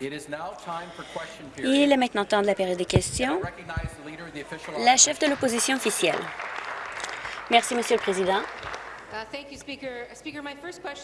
Il est maintenant temps de la période des questions. La chef de l'opposition officielle. Merci, Monsieur le Président.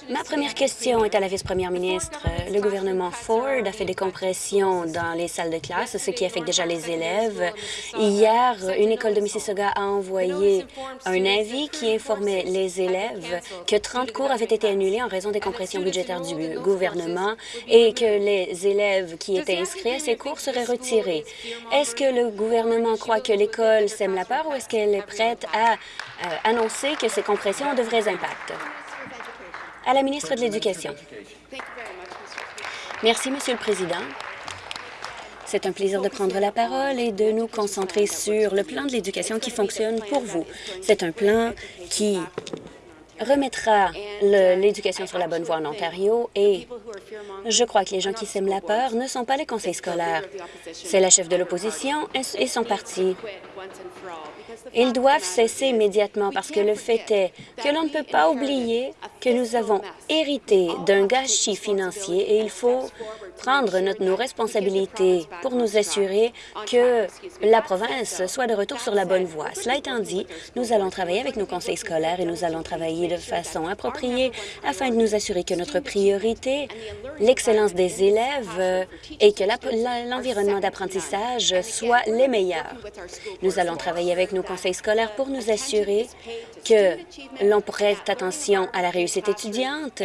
Ma première question est à la vice-première ministre. Le gouvernement Ford a fait des compressions dans les salles de classe, ce qui affecte déjà les élèves. Hier, une école de Mississauga a envoyé un avis qui informait les élèves que 30 cours avaient été annulés en raison des compressions budgétaires du gouvernement et que les élèves qui étaient inscrits à ces cours seraient retirés. Est-ce que le gouvernement croit que l'école sème la peur ou est-ce qu'elle est prête à euh, annoncer que ces compressions ont impacts? À la ministre de l'Éducation. Merci, Monsieur le Président. C'est un plaisir de prendre la parole et de nous concentrer sur le plan de l'éducation qui fonctionne pour vous. C'est un plan qui remettra l'éducation sur la bonne voie en Ontario et je crois que les gens qui sèment la peur ne sont pas les conseils scolaires. C'est la chef de l'opposition et son parti. Ils doivent cesser immédiatement parce que le fait est que l'on ne peut pas oublier que nous avons hérité d'un gâchis financier et il faut prendre notre, nos responsabilités pour nous assurer que la province soit de retour sur la bonne voie. Cela étant dit, nous allons travailler avec nos conseils scolaires et nous allons travailler de façon appropriée afin de nous assurer que notre priorité, l'excellence des élèves et que l'environnement d'apprentissage soit les meilleurs. Nous allons travailler avec nos conseils scolaires pour nous assurer que l'on prête attention à la réussite étudiante,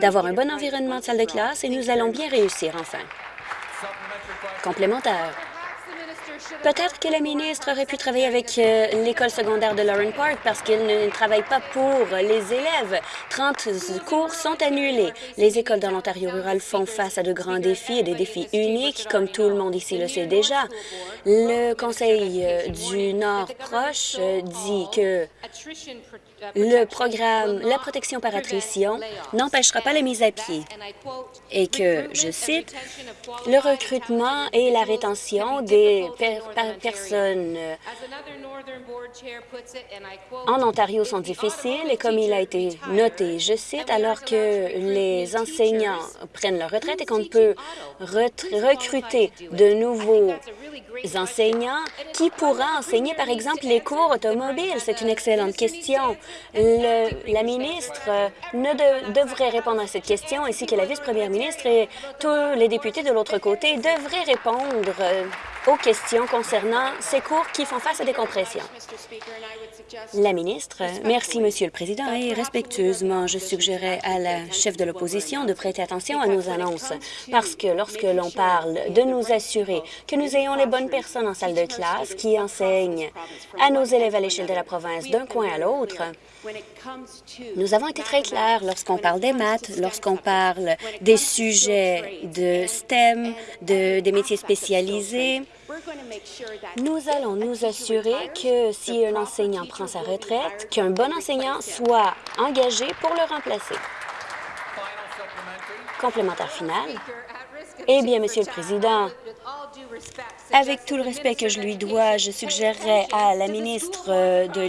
d'avoir un bon environnement de salle de classe et nous allons bien réussir enfin. Complémentaire. Peut-être que la ministre aurait pu travailler avec euh, l'école secondaire de Lauren Park parce qu'elle ne travaille pas pour les élèves. 30 cours sont annulés. Les écoles dans l'Ontario rural font face à de grands défis et des défis uniques, comme tout le monde ici le sait déjà. Le Conseil euh, du Nord proche euh, dit que le programme La protection par attrition n'empêchera pas la mise à pied et que, je cite, le recrutement et la rétention des personnes en Ontario sont difficiles et comme il a été noté, je cite, alors que les enseignants prennent leur retraite et qu'on peut recruter de nouveaux enseignants, qui pourra enseigner, par exemple, les cours automobiles? C'est une excellente question. la ministre ne devrait répondre à cette question, ainsi que la vice-première ministre et tous les députés de l'autre côté devraient répondre aux questions concernant ces cours qui font face à des compressions. La ministre, merci, Monsieur le Président, et respectueusement, je suggérais à la chef de l'opposition de prêter attention à nos annonces, parce que lorsque l'on parle de nous assurer que nous ayons les bonnes personnes en salle de classe qui enseignent à nos élèves à l'échelle de la province d'un coin à l'autre, nous avons été très clairs lorsqu'on parle des maths, lorsqu'on parle des sujets de STEM, de, des métiers spécialisés, nous allons nous assurer que si un enseignant prend sa retraite, qu'un bon enseignant soit engagé pour le remplacer. Complémentaire final. Eh bien, Monsieur le Président, avec tout le respect que je lui dois, je suggérerais à la ministre de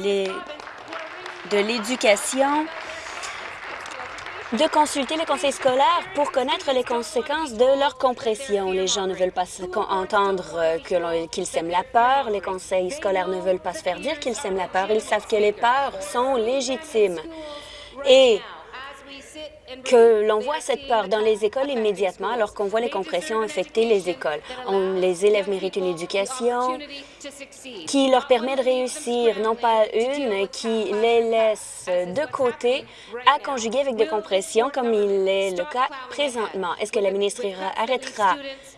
l'Éducation de consulter les conseils scolaires pour connaître les conséquences de leur compression. Les gens ne veulent pas entendre euh, qu'ils sèment la peur. Les conseils scolaires ne veulent pas se faire dire qu'ils sèment la peur. Ils savent que les peurs sont légitimes. Et que l'on voit cette peur dans les écoles immédiatement alors qu'on voit les compressions affecter les écoles. les élèves méritent une éducation qui leur permet de réussir, non pas une qui les laisse de côté à conjuguer avec des compressions comme il est le cas présentement. Est-ce que la ministre arrêtera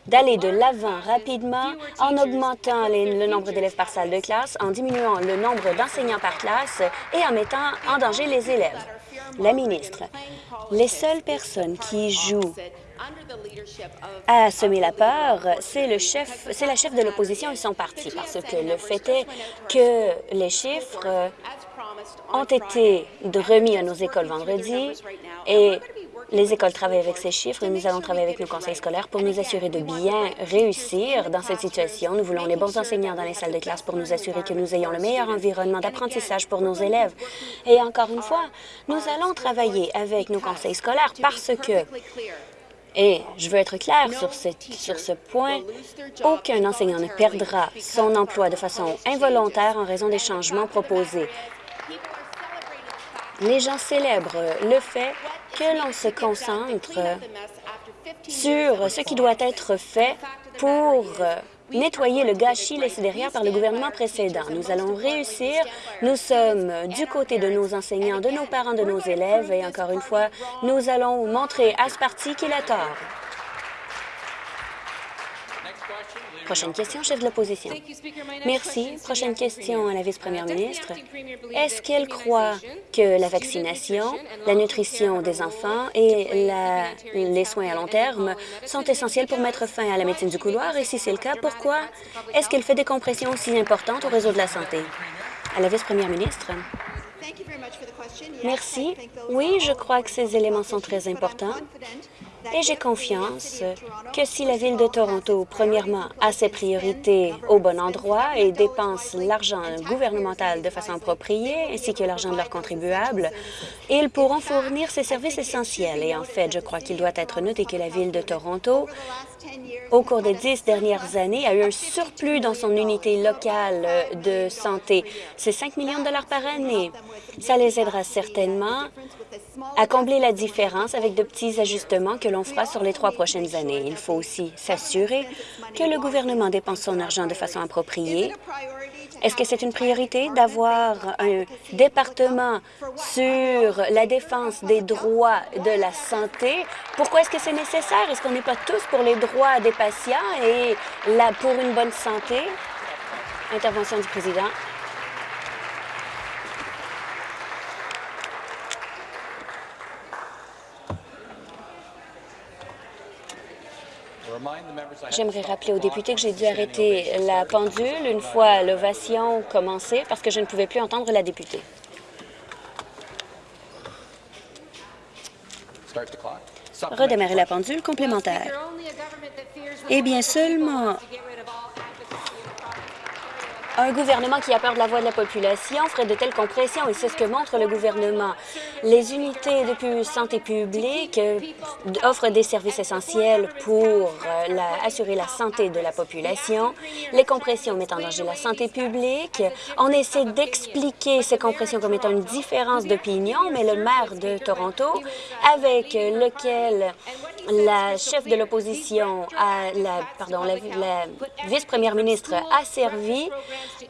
d'aller de l'avant rapidement en augmentant le nombre d'élèves par salle de classe, en diminuant le nombre d'enseignants par classe et en mettant en danger les élèves? La ministre, les seules personnes qui jouent à semer la peur, c'est le chef, c'est la chef de l'opposition et son parti, parce que le fait est que les chiffres ont été remis à nos écoles vendredi et les écoles travaillent avec ces chiffres et nous allons travailler avec nos conseils scolaires pour nous assurer de bien réussir dans cette situation. Nous voulons les bons enseignants dans les salles de classe pour nous assurer que nous ayons le meilleur environnement d'apprentissage pour nos élèves. Et encore une fois, nous allons travailler avec nos conseils scolaires parce que Et je veux être clair sur ce, sur ce point. Aucun enseignant ne perdra son emploi de façon involontaire en raison des changements proposés. Les gens célèbrent le fait que l'on se concentre sur ce qui doit être fait pour nettoyer le gâchis laissé derrière par le gouvernement précédent. Nous allons réussir. Nous sommes du côté de nos enseignants, de nos parents, de nos élèves et encore une fois, nous allons montrer à ce parti qu'il a tort. Prochaine question, chef de l'opposition. Merci. Prochaine question à la vice-première ministre. Est-ce qu'elle croit que la vaccination, la nutrition des enfants et la, les soins à long terme sont essentiels pour mettre fin à la médecine du couloir? Et si c'est le cas, pourquoi est-ce qu'elle fait des compressions aussi importantes au réseau de la santé? À la vice-première ministre. Merci. Oui, je crois que ces éléments sont très importants. Et j'ai confiance que si la Ville de Toronto, premièrement, a ses priorités au bon endroit et dépense l'argent gouvernemental de façon appropriée, ainsi que l'argent de leurs contribuables, ils pourront fournir ces services essentiels. Et en fait, je crois qu'il doit être noté que la Ville de Toronto au cours des dix dernières années, a eu un surplus dans son unité locale de santé. C'est 5 millions de dollars par année. Ça les aidera certainement à combler la différence avec de petits ajustements que l'on fera sur les trois prochaines années. Il faut aussi s'assurer que le gouvernement dépense son argent de façon appropriée est-ce que c'est une priorité d'avoir un département sur la défense des droits de la santé? Pourquoi est-ce que c'est nécessaire? Est-ce qu'on n'est pas tous pour les droits des patients et pour une bonne santé? Intervention du président. J'aimerais rappeler aux députés que j'ai dû arrêter la pendule une fois l'ovation commencée parce que je ne pouvais plus entendre la députée. Redémarrer la pendule complémentaire. Eh bien, seulement un gouvernement qui a peur de la voix de la population ferait de telles compressions, et c'est ce que montre le gouvernement. Les unités de santé publique euh, offrent des services essentiels pour euh, assurer la santé de la population. Les compressions mettent en danger la santé publique. On essaie d'expliquer ces compressions comme étant une différence d'opinion, mais le maire de Toronto, avec lequel la chef de l'opposition, la, pardon, la vice-première ministre a servi,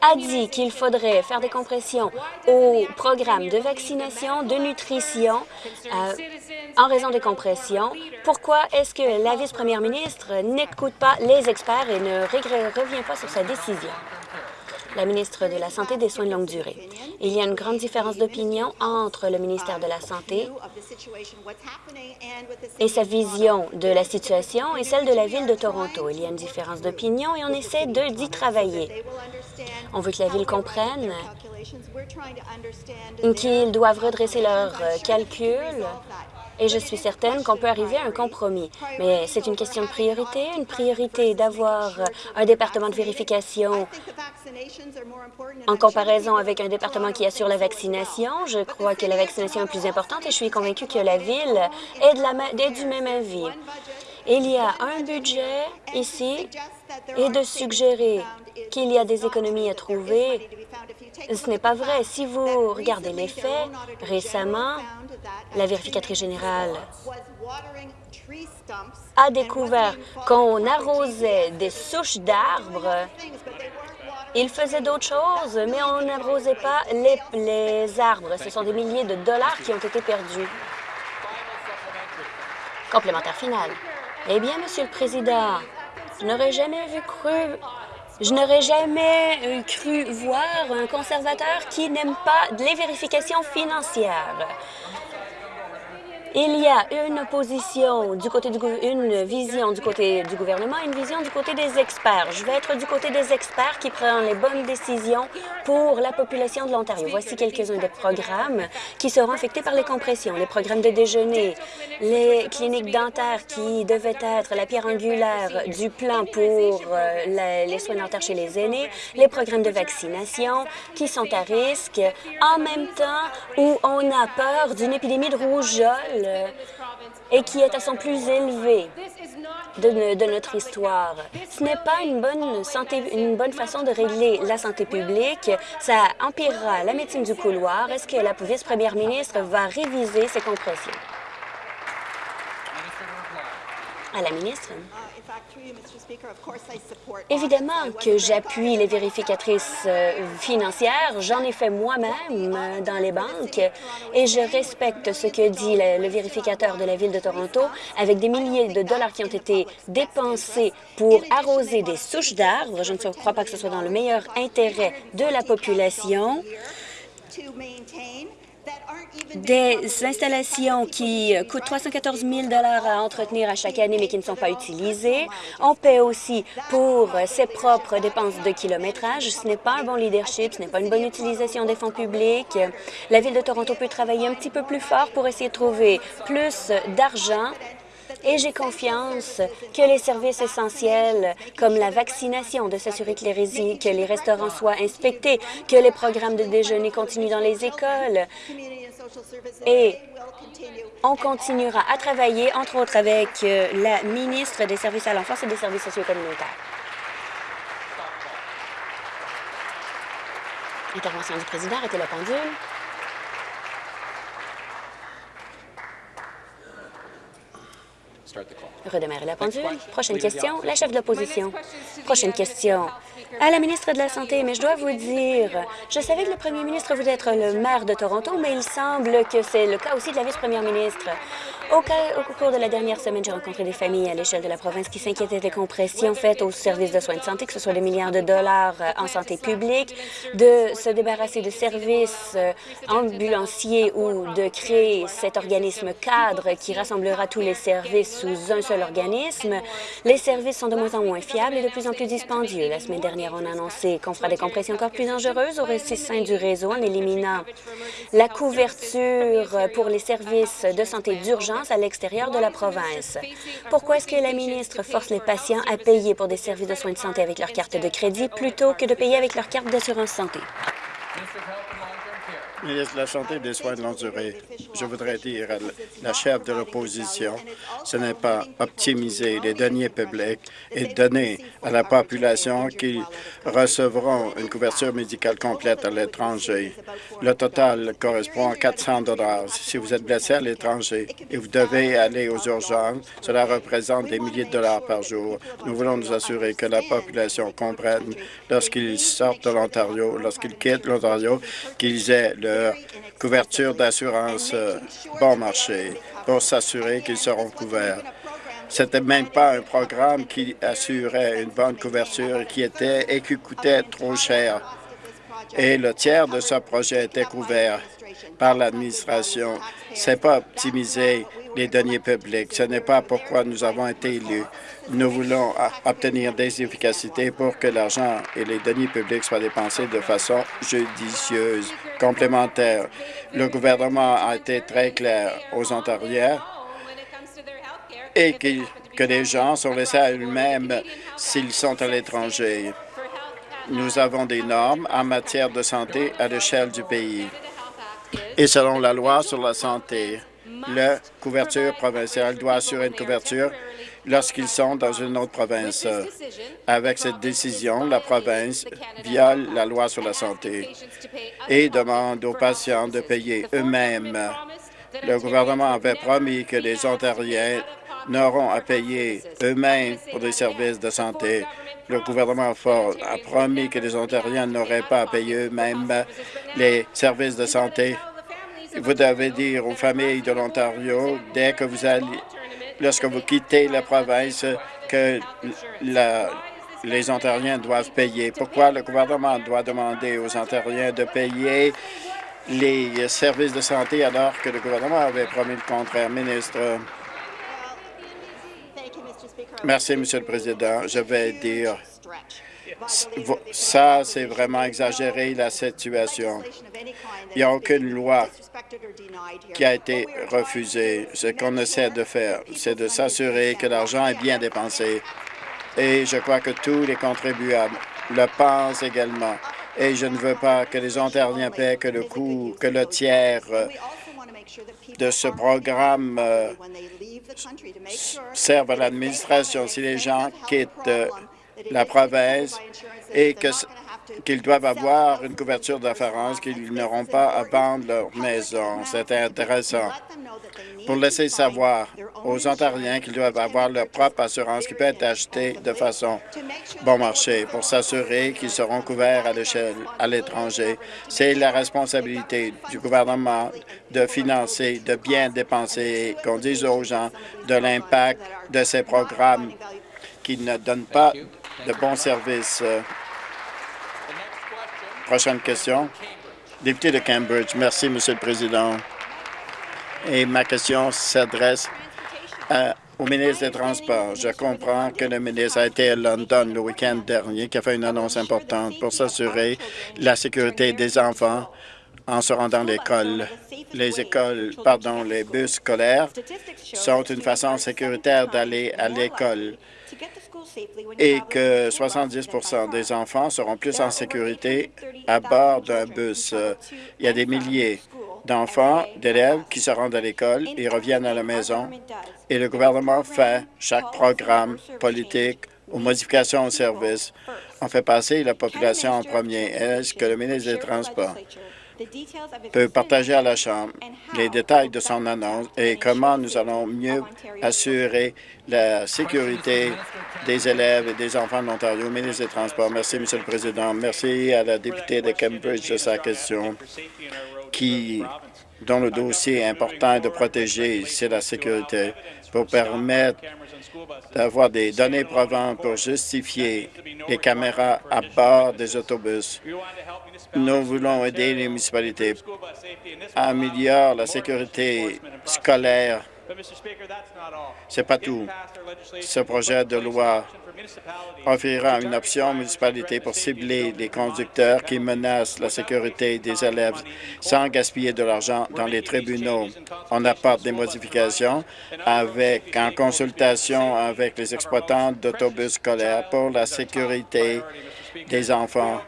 a dit qu'il faudrait faire des compressions au programme de vaccination, de nutrition, euh, en raison des compressions. Pourquoi est-ce que la vice-première ministre n'écoute pas les experts et ne revient pas sur sa décision? La ministre de la Santé et des Soins de longue durée. Il y a une grande différence d'opinion entre le ministère de la Santé et sa vision de la situation et celle de la Ville de Toronto. Il y a une différence d'opinion et on essaie d'y travailler. On veut que la Ville comprenne qu'ils doivent redresser leurs calculs et je suis certaine qu'on peut arriver à un compromis. Mais c'est une question de priorité, une priorité d'avoir un département de vérification en comparaison avec un département qui assure la vaccination. Je crois que la vaccination est plus importante et je suis convaincue que la Ville est, du même avis. Il y a un budget ici et de suggérer qu'il y a des économies à trouver, ce n'est pas vrai. Si vous regardez les faits, récemment, la vérificatrice générale a découvert qu'on arrosait des souches d'arbres. Il faisait d'autres choses, mais on n'arrosait pas les, les arbres. Ce sont des milliers de dollars qui ont été perdus. Complémentaire final. Eh bien, Monsieur le Président, je n'aurais jamais vu cru je n'aurais jamais euh, cru voir un conservateur qui n'aime pas les vérifications financières. Il y a une opposition du côté du une vision du côté du gouvernement une vision du côté des experts. Je vais être du côté des experts qui prennent les bonnes décisions pour la population de l'Ontario. Voici quelques-uns des programmes qui seront affectés par les compressions. Les programmes de déjeuner, les cliniques dentaires qui devaient être la pierre angulaire du plan pour euh, les soins dentaires chez les aînés, les programmes de vaccination qui sont à risque en même temps où on a peur d'une épidémie de rougeole euh, et qui est à son plus élevé de, notre histoire. Ce n'est pas une bonne, santé, une bonne façon de régler la santé publique. Ça empirera la médecine du couloir. Est-ce que la vice-première ministre va réviser ses compressions? À la ministre. Évidemment que j'appuie les vérificatrices euh, financières. J'en ai fait moi-même euh, dans les banques et je respecte ce que dit le, vérificateur de la Ville de Toronto avec des milliers de dollars qui ont été dépensés pour arroser des souches d'arbres. Je ne crois pas que ce soit dans le meilleur intérêt de la population des installations qui coûtent 314 000 à entretenir à chaque année, mais qui ne sont pas utilisées. On paie aussi pour ses propres dépenses de kilométrage. Ce n'est pas un bon leadership, ce n'est pas une bonne utilisation des fonds publics. La Ville de Toronto peut travailler un petit peu plus fort pour essayer de trouver plus d'argent et j'ai confiance que les services essentiels comme la vaccination, de s'assurer que les, que les restaurants soient inspectés, que les programmes de déjeuner continuent dans les écoles et on continuera à travailler, entre autres, avec euh, la ministre des Services à l'enfance et des services sociaux communautaires. Intervention du président, arrêtez la pendule. Redémarrer la pendule. Prochaine question, la chef de l'opposition. Prochaine question. À la ministre de la Santé, mais je dois vous dire, je savais que le premier ministre voulait être le maire de Toronto, mais il semble que c'est le cas aussi de la vice-première ministre. Au, cours de la dernière semaine, j'ai rencontré des familles à l'échelle de la province qui s'inquiétaient des compressions faites aux services de soins de santé, que ce soit des milliards de dollars euh, en santé publique, de se débarrasser de services euh, ambulanciers ou de créer cet organisme cadre qui rassemblera tous les services sous un seul organisme. Les services sont de moins en moins fiables et de plus en plus dispendieux. La semaine dernière, on a annoncé qu'on fera des compressions encore plus dangereuses au sein du réseau en éliminant la couverture pour les services de santé d'urgence à l'extérieur de la province. Pourquoi est-ce que la ministre force les patients à payer pour des services de soins de santé avec leur carte de crédit plutôt que de payer avec leur carte d'assurance santé? Ministre de la Santé et des Soins de longue durée, je voudrais dire à la chef de l'opposition, ce n'est pas optimiser les deniers publics et donner à la population qui recevront une couverture médicale complète à l'étranger. Le total correspond à 400 Si vous êtes blessé à l'étranger et vous devez aller aux urgences, cela représente des milliers de dollars par jour. Nous voulons nous assurer que la population comprenne lorsqu'ils sortent de l'Ontario, lorsqu'ils quittent l'Ontario, qu'ils aient le couverture d'assurance euh, bon marché pour s'assurer qu'ils seront couverts. C'était même pas un programme qui assurait une bonne couverture qui était et qui coûtait trop cher. Et le tiers de ce projet était couvert par l'administration. C'est pas optimiser les deniers publics. Ce n'est pas pourquoi nous avons été élus. Nous voulons obtenir des efficacités pour que l'argent et les deniers publics soient dépensés de façon judicieuse, complémentaire. Le gouvernement a été très clair aux Ontariens et que, que les gens sont laissés à eux-mêmes s'ils sont à l'étranger. Nous avons des normes en matière de santé à l'échelle du pays. Et selon la loi sur la santé, la couverture provinciale doit assurer une couverture lorsqu'ils sont dans une autre province. Avec cette décision, la province viole la loi sur la santé et demande aux patients de payer eux-mêmes. Le gouvernement avait promis que les Ontariens n'auront à payer eux-mêmes pour des services de santé. Le gouvernement Ford a promis que les Ontariens n'auraient pas à payer eux-mêmes les services de santé vous devez dire aux familles de l'Ontario, dès que vous allez, lorsque vous quittez la province, que les Ontariens doivent payer. Pourquoi le gouvernement doit demander aux Ontariens de payer les services de santé alors que le gouvernement avait promis le contraire? Ministre? Merci, Monsieur le Président. Je vais dire ça, c'est vraiment exagéré, la situation. Il n'y a aucune loi qui a été refusée. Ce qu'on essaie de faire, c'est de s'assurer que l'argent est bien dépensé. Et je crois que tous les contribuables le pensent également. Et je ne veux pas que les Ontariens paient que le coût, que le tiers de ce programme euh, servent à l'administration. Si les gens quittent euh, la province et qu'ils doivent avoir une couverture d'assurance, qu'ils n'auront pas à vendre leur maison. C'est intéressant pour laisser savoir aux Ontariens qu'ils doivent avoir leur propre assurance qui peut être achetée de façon bon marché pour s'assurer qu'ils seront couverts à l'échelle à l'étranger. C'est la responsabilité du gouvernement de financer, de bien dépenser, qu'on dise aux gens de l'impact de ces programmes qui ne donnent pas de bons services. Prochaine question. Député de Cambridge. Merci, Monsieur le Président. Et ma question s'adresse au ministre des Transports. Je comprends que le ministre a été à London le week-end dernier, qui a fait une annonce importante pour s'assurer la sécurité des enfants en se rendant à l'école. Les écoles, pardon, les bus scolaires sont une façon sécuritaire d'aller à l'école. et que 70% des enfants seront plus en sécurité à bord d'un bus. Il y a des milliers d'enfants, d'élèves qui se rendent à l'école et reviennent à la maison, et le gouvernement fait chaque programme politique ou modification au service. On fait passer la population en premier. Est-ce que le ministre des Transports? Peut partager à la Chambre les détails de son annonce et comment nous allons mieux assurer la sécurité des élèves et des enfants de l'Ontario. Ministre des Transports, merci, Monsieur le Président. Merci à la députée de Cambridge de sa question qui, dont le dossier important est de protéger, c'est la sécurité, pour permettre d'avoir des données provantes pour justifier les caméras à bord des autobus. Nous voulons aider les municipalités à améliorer la sécurité scolaire. Ce n'est pas tout. Ce projet de loi offrira une option aux municipalités pour cibler les conducteurs qui menacent la sécurité des élèves sans gaspiller de l'argent dans les tribunaux. On apporte des modifications avec, en consultation avec les exploitants d'autobus scolaires pour la sécurité des enfants.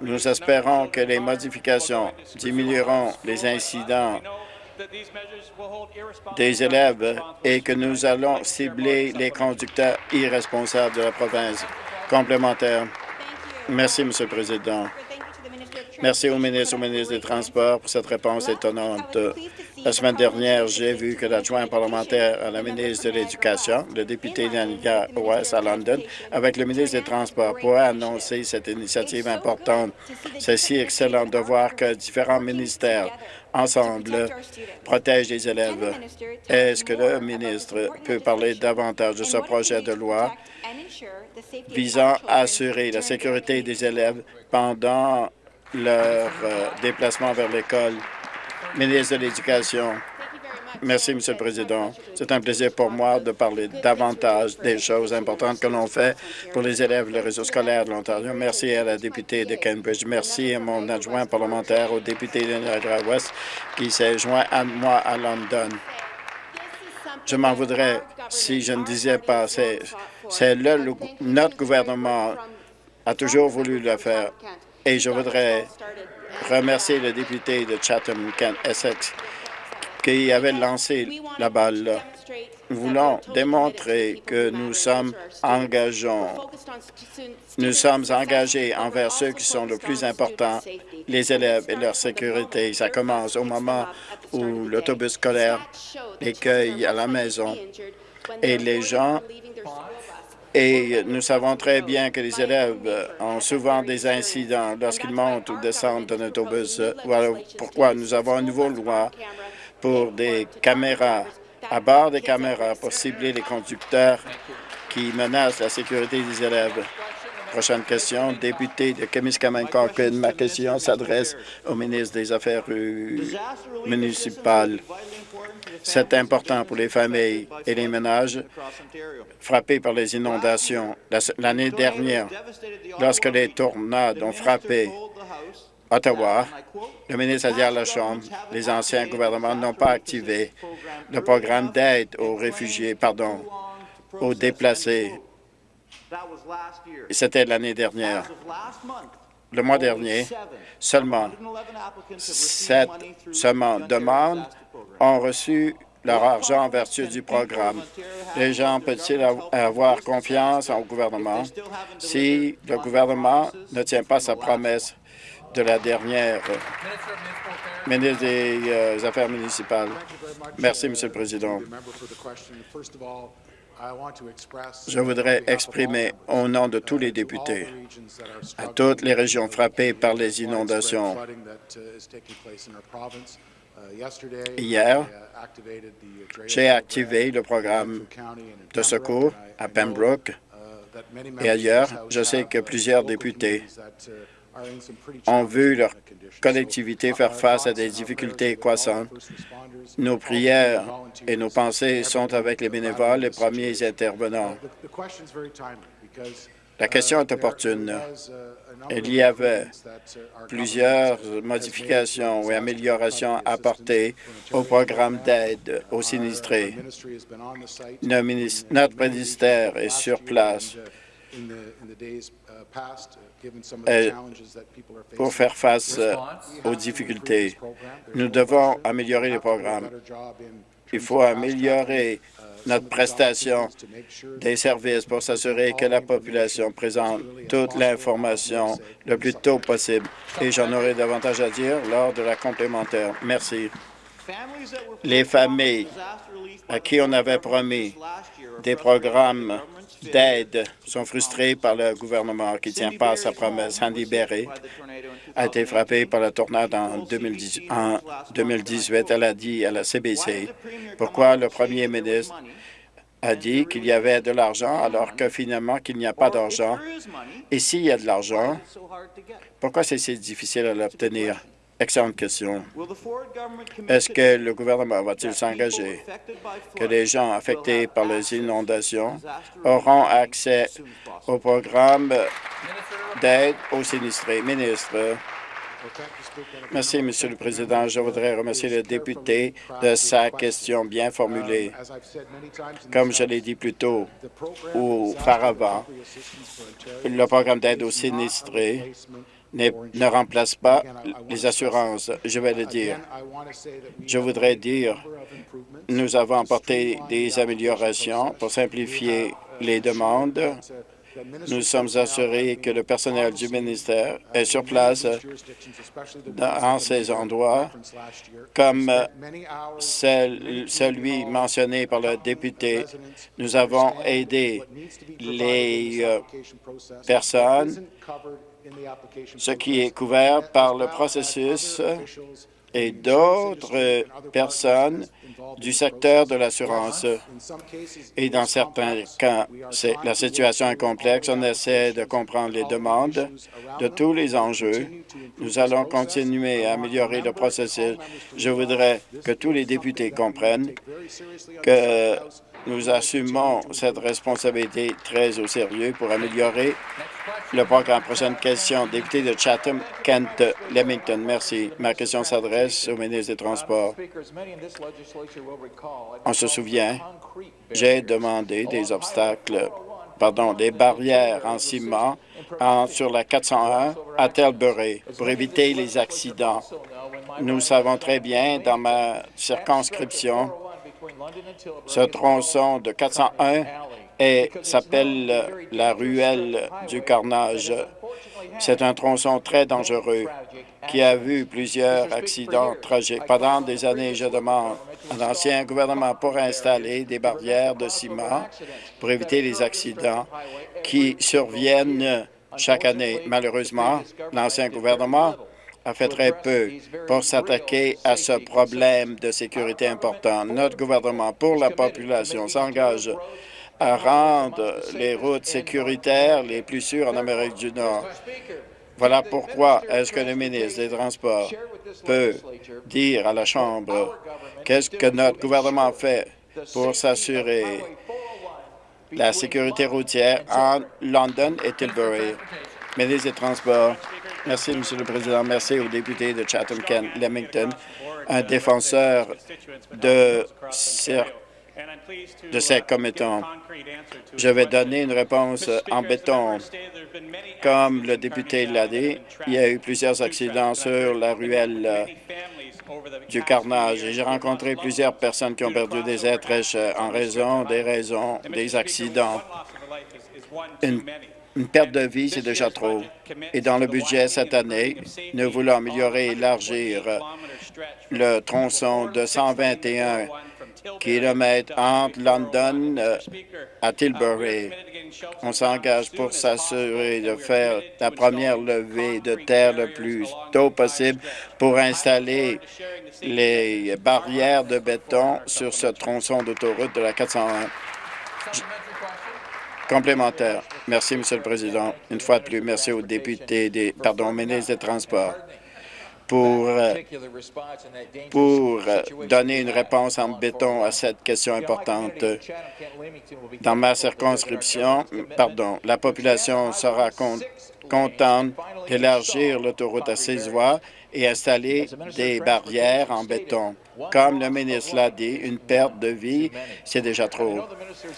Nous espérons que les modifications diminueront les incidents des élèves et que nous allons cibler les conducteurs irresponsables de la province. Complémentaire. Merci, Monsieur le Président. Merci au ministre, au ministre des Transports pour cette réponse étonnante. La semaine dernière, j'ai vu que l'adjoint parlementaire à la ministre de l'Éducation, le député d'Aniga West à London, avec le ministre des Transports, pour annoncer cette initiative importante. C'est si excellent de voir que différents ministères ensemble protègent les élèves. Est-ce que le ministre peut parler davantage de ce projet de loi visant à assurer la sécurité des élèves pendant leur euh, déplacement vers l'école? Ministre de l'Éducation. Merci, Monsieur le Président. C'est un plaisir pour moi de parler davantage des choses importantes que l'on fait pour les élèves du réseau scolaire de l'Ontario. Merci à la députée de Cambridge. Merci à mon adjoint parlementaire, au député de Niagara-Ouest qui s'est joint à moi à London. Je m'en voudrais si je ne disais pas. C'est notre gouvernement a toujours voulu le faire. Et je voudrais remercier le député de Chatham-Kent Essex qui avait lancé la balle. Nous voulons démontrer que nous sommes engageants. Nous sommes engagés envers ceux qui sont le plus importants, les élèves et leur sécurité. Ça commence au moment où l'autobus scolaire les cueille à la maison et les gens et nous savons très bien que les élèves ont souvent des incidents lorsqu'ils montent ou descendent d'un autobus. Voilà pourquoi nous avons une nouvelle loi pour des caméras, à bord des caméras, pour cibler les conducteurs qui menacent la sécurité des élèves. Prochaine question, député de Kemiskaming-Corkin. Ma question s'adresse au ministre des Affaires municipales. C'est important pour les familles et les ménages frappés par les inondations. L'année dernière, lorsque les tornades ont frappé Ottawa, le ministre a dit à la Chambre, les anciens gouvernements n'ont pas activé le programme d'aide aux réfugiés, pardon, aux déplacés. C'était l'année dernière. le mois dernier, seulement sept seulement demandes ont reçu leur argent en vertu du programme. Les gens peuvent-ils avoir confiance au gouvernement? Si le gouvernement ne tient pas sa promesse de la dernière ministre des euh, Affaires municipales? Merci, Monsieur le Président. Je voudrais exprimer au nom de tous les députés à toutes les régions frappées par les inondations. Hier, j'ai activé le programme de secours à Pembroke et ailleurs. Je sais que plusieurs députés ont vu leur collectivité faire face à des difficultés croissantes. Nos prières et nos pensées sont avec les bénévoles, les premiers intervenants. La question est opportune. Il y avait plusieurs modifications et améliorations apportées au programme d'aide aux sinistrés. Notre ministère est sur place pour faire face aux difficultés. Nous devons améliorer les programmes. Il faut améliorer notre prestation des services pour s'assurer que la population présente toute l'information le plus tôt possible. Et j'en aurai davantage à dire lors de la complémentaire. Merci. Les familles à qui on avait promis des programmes d'aide sont frustrées par le gouvernement qui ne tient pas sa promesse. Sandy Berry a été frappée par la tornade en, 2018. en 2018. Elle a dit à la CBC pourquoi le premier ministre a dit qu'il y avait de l'argent alors que finalement qu'il n'y a pas d'argent? Et s'il y a de l'argent, pourquoi c'est si difficile à l'obtenir? Excellente question. Est-ce que le gouvernement va-t-il s'engager? que les gens affectés par les inondations auront accès au programme d'aide aux sinistrés? Ministre. Merci, Monsieur le Président. Je voudrais remercier le député de sa question bien formulée. Comme je l'ai dit plus tôt auparavant, le programme d'aide aux sinistrés ne remplace pas les assurances. Je vais le dire. Je voudrais dire, nous avons apporté des améliorations pour simplifier les demandes. Nous sommes assurés que le personnel du ministère est sur place dans ces endroits, comme celui mentionné par le député. Nous avons aidé les euh, personnes ce qui est couvert par le processus et d'autres personnes du secteur de l'assurance. Et dans certains cas, la situation est complexe. On essaie de comprendre les demandes de tous les enjeux. Nous allons continuer à améliorer le processus. Je voudrais que tous les députés comprennent que nous assumons cette responsabilité très au sérieux pour améliorer le programme. Prochaine question, député de Chatham, Kent, Leamington. Merci. Ma question s'adresse au ministre des Transports. On se souvient, j'ai demandé des obstacles, pardon, des barrières en ciment sur la 401 à Telbury pour éviter les accidents. Nous savons très bien, dans ma circonscription, ce tronçon de 401 et s'appelle la ruelle du carnage. C'est un tronçon très dangereux qui a vu plusieurs accidents tragiques. Pendant des années, je demande à l'ancien gouvernement pour installer des barrières de ciment pour éviter les accidents qui surviennent chaque année. Malheureusement, l'ancien gouvernement a fait très peu pour s'attaquer à ce problème de sécurité important. Notre gouvernement, pour la population, s'engage à rendre les routes sécuritaires les plus sûres en Amérique du Nord. Voilà pourquoi est-ce que le ministre des Transports peut dire à la Chambre qu'est-ce que notre gouvernement fait pour s'assurer la sécurité routière en London et Tilbury? Ministre des Transports, merci, Monsieur le Président. Merci au député de Chatham-Kent-Lemington, un défenseur de de ces commettants. Je vais donner une réponse en béton. Comme le député l'a dit, il y a eu plusieurs accidents sur la ruelle euh, du carnage et j'ai rencontré plusieurs personnes qui ont perdu des êtres euh, en raison des raisons des accidents. Une perte de vie, c'est déjà trop. Et dans le budget cette année, nous voulons améliorer et élargir le tronçon de 121 kilomètres entre London euh, à Tilbury. On s'engage pour s'assurer de faire la première levée de terre le plus tôt possible pour installer les barrières de béton sur ce tronçon d'autoroute de la 401. Complémentaire. Merci, Monsieur le Président. Une fois de plus, merci aux députés, des, pardon, ministres des Transports pour, euh, pour euh, donner une réponse en béton à cette question importante. Dans ma circonscription, pardon, la population sera contente d'élargir l'autoroute à six voies et installer des barrières en béton. Comme le ministre l'a dit, une perte de vie, c'est déjà trop.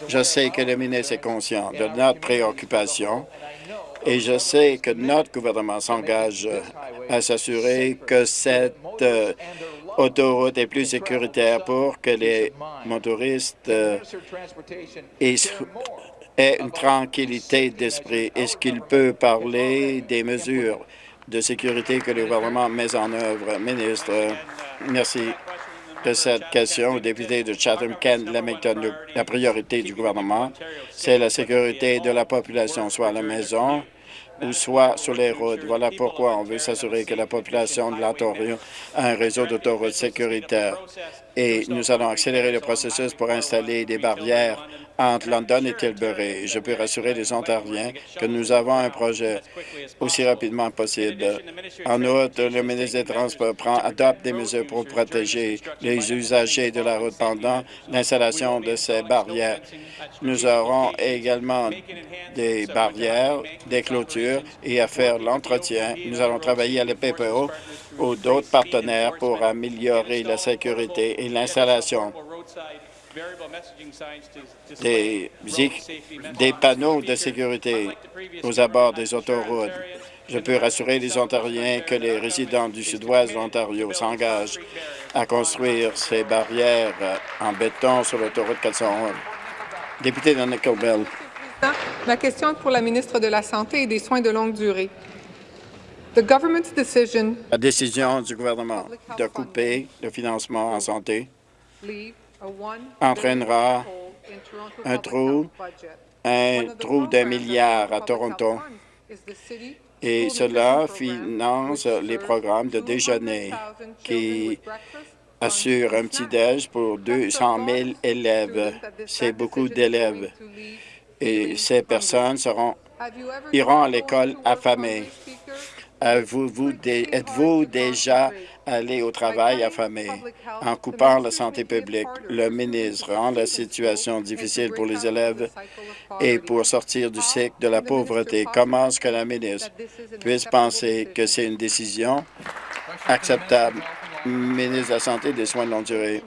Je sais que le ministre est conscient de notre préoccupation et je sais que notre gouvernement s'engage à s'assurer que cette euh, autoroute est plus sécuritaire pour que les motoristes euh, aient une tranquillité d'esprit. Est-ce qu'il peut parler des mesures de sécurité que le gouvernement met en œuvre? Ministre, merci de cette question au député de Chatham-Kent, Lamington. La priorité du gouvernement, c'est la sécurité de la population, soit à la maison, ou soit sur les routes. Voilà pourquoi on veut s'assurer que la population de l'Ontario a un réseau d'autoroutes sécuritaires. Et nous allons accélérer le processus pour installer des barrières entre London et Tilbury. Je peux rassurer les Ontariens que nous avons un projet aussi rapidement possible. En outre, le ministre des Transports prend, adopte des mesures pour protéger les usagers de la route pendant l'installation de ces barrières. Nous aurons également des barrières, des clôtures et à faire l'entretien. Nous allons travailler à la PPO ou d'autres partenaires pour améliorer la sécurité et l'installation des, des panneaux de sécurité aux abords des autoroutes. Je peux rassurer les Ontariens que les résidents du sud-ouest de l'Ontario s'engagent à construire ces barrières en béton sur l'autoroute 411. Député de Nickel Bell. Ma question est pour la ministre de la Santé et des Soins de longue durée. La décision du gouvernement de couper le financement en santé entraînera un trou, un trou d'un milliard à Toronto. et cela finance les programmes de déjeuner qui assurent un petit-déj pour 200 000 élèves. C'est beaucoup d'élèves. et ces personnes seront, iront à l'école affamées. Êtes-vous déjà allé au travail affamé? En coupant la santé publique, le ministre rend la situation difficile pour les élèves et pour sortir du cycle de la pauvreté. Comment est-ce que la ministre puisse penser que c'est une décision acceptable? Ministre de la Santé et des Soins de longue durée.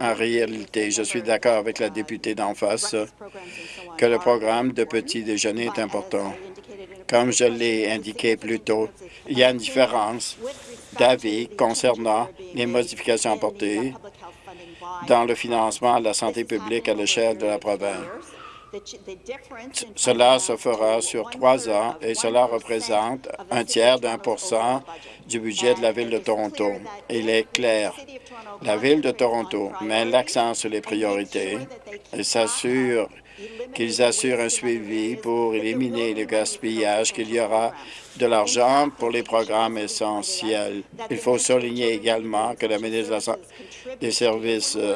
En réalité, je suis d'accord avec la députée d'en face que le programme de petit déjeuner est important. Comme je l'ai indiqué plus tôt, il y a une différence d'avis concernant les modifications apportées dans le financement de la santé publique à l'échelle de la province. Cela se fera sur trois ans et cela représente un tiers d'un pour cent du budget de la Ville de Toronto. Il est clair, la Ville de Toronto met l'accent sur les priorités et s'assure qu'ils assurent un suivi pour éliminer le gaspillage, qu'il y aura de l'argent pour les programmes essentiels. Il faut souligner également que la ministre des Services euh,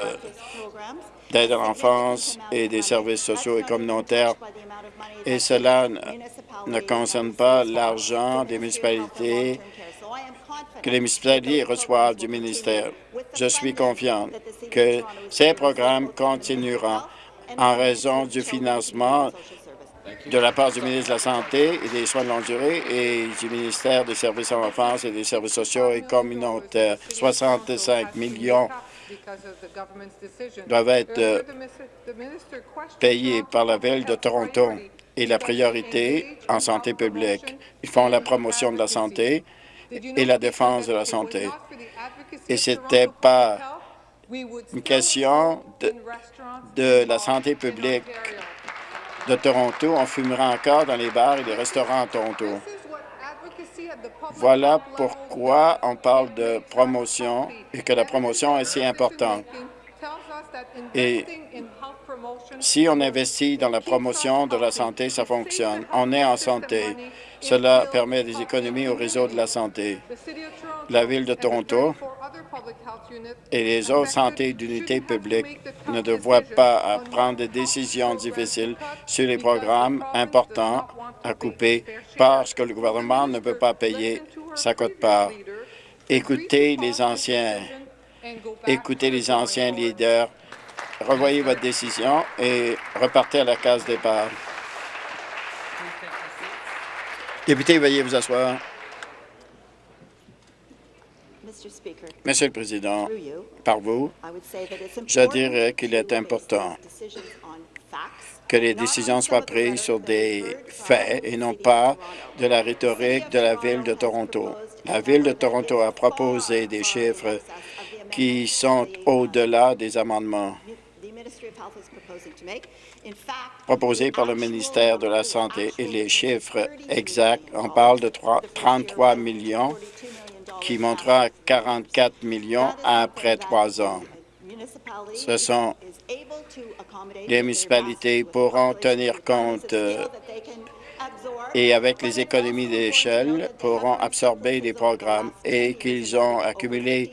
d'aide à l'enfance et des services sociaux et communautaires, et cela ne concerne pas l'argent des municipalités que les municipalités reçoivent du ministère. Je suis confiant que ces programmes continueront en raison du financement de la part du ministre de la Santé et des Soins de longue durée et du ministère des Services à l'enfance et des Services sociaux et communautaires. 65 millions doivent être euh, payés par la Ville de Toronto. et la priorité en santé publique. Ils font la promotion de la santé et la défense de la santé. Et ce n'était pas une question de, la santé publique de Toronto. On fumera encore dans les bars et les restaurants à Toronto. Voilà pourquoi on parle de promotion et que la promotion est si importante. Et si on investit dans la promotion de la santé, ça fonctionne. On est en santé. Cela permet des économies au réseau de la santé. La Ville de Toronto et les autres santé d'unités publiques ne devraient pas prendre des décisions difficiles sur les programmes importants à couper parce que le gouvernement ne peut pas payer sa cote-part. Écoutez les anciens, écoutez les anciens leaders, revoyez votre décision et repartez à la case départ. Député, veuillez vous asseoir. Monsieur le Président, par vous, je dirais qu'il est important que les décisions soient prises sur des faits et non pas de la rhétorique de la Ville de Toronto. La Ville de Toronto a proposé des chiffres qui sont au-delà des amendements proposés par le ministère de la Santé et les chiffres exacts, on parle de 33 millions qui montera à 44 millions après trois ans. Ce sont les municipalités pourront tenir compte euh, et avec les économies d'échelle pourront absorber les programmes et qu'ils ont accumulé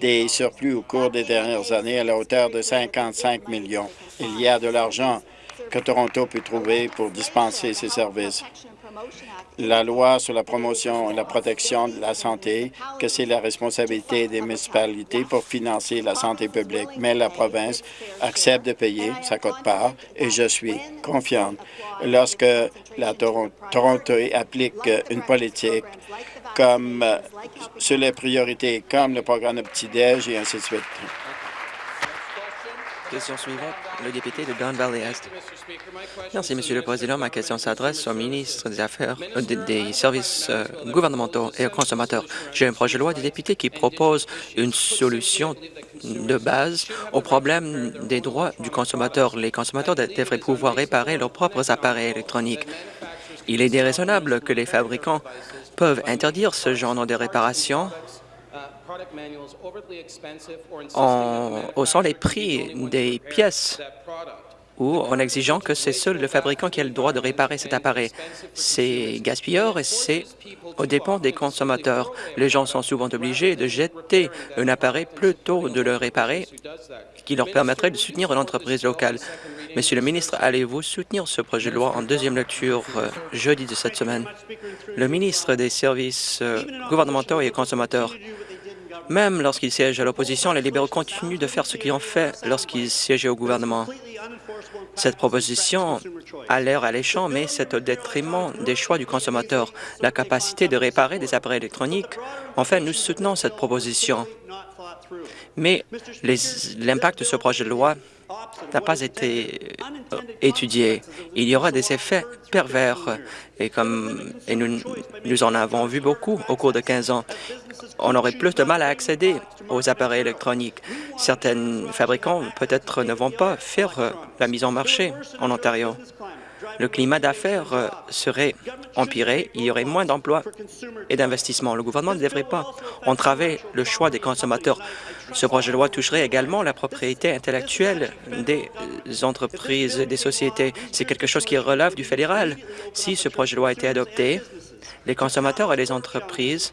des surplus au cours des dernières années à la hauteur de 55 millions. Il y a de l'argent que Toronto peut trouver pour dispenser ces services la loi sur la promotion et la protection de la santé, que c'est la responsabilité des municipalités pour financer la santé publique, mais la province accepte de payer sa cote-part et je suis confiante lorsque la Toronto applique une politique comme sur les priorités, comme le programme de petit-déj et ainsi de suite. Question suivante, le député de Don Valley Est. Merci, Monsieur le Président. Ma question s'adresse au ministre des Affaires euh, des, services euh, gouvernementaux et aux consommateurs. J'ai un projet de loi des députés qui propose une solution de base au problème des droits du consommateur. Les consommateurs devraient pouvoir réparer leurs propres appareils électroniques. Il est déraisonnable que les fabricants peuvent interdire ce genre de réparation en haussant les prix des pièces ou en exigeant que c'est seul le fabricant qui a le droit de réparer cet appareil. C'est gaspilleur et c'est au dépend des consommateurs. Les gens sont souvent obligés de jeter un appareil plutôt de le réparer, qui leur permettrait de soutenir une entreprise locale. Monsieur le ministre, allez-vous soutenir ce projet de loi en deuxième lecture euh, jeudi de cette semaine? Le ministre des Services euh, gouvernementaux et consommateurs même lorsqu'ils siègent à l'opposition, les libéraux continuent de faire ce qu'ils ont fait lorsqu'ils siégeaient au gouvernement. Cette proposition a l'air alléchant, mais c'est au détriment des choix du consommateur, la capacité de réparer des appareils électroniques. Enfin, nous soutenons cette proposition. Mais l'impact de ce projet de loi n'a pas été euh, étudié. Il y aura des effets pervers et, comme, et nous, nous en avons vu beaucoup au cours de 15 ans. On aurait plus de mal à accéder aux appareils électroniques. Certains fabricants peut-être ne vont pas faire euh, la mise en marché en Ontario le climat d'affaires euh, serait empiré, il y aurait moins d'emplois et d'investissements. Le gouvernement ne devrait pas entraver le choix des consommateurs. Ce projet de loi toucherait également la propriété intellectuelle des entreprises, des sociétés. C'est quelque chose qui relève du fédéral. Si ce projet de loi était adopté, les consommateurs et les entreprises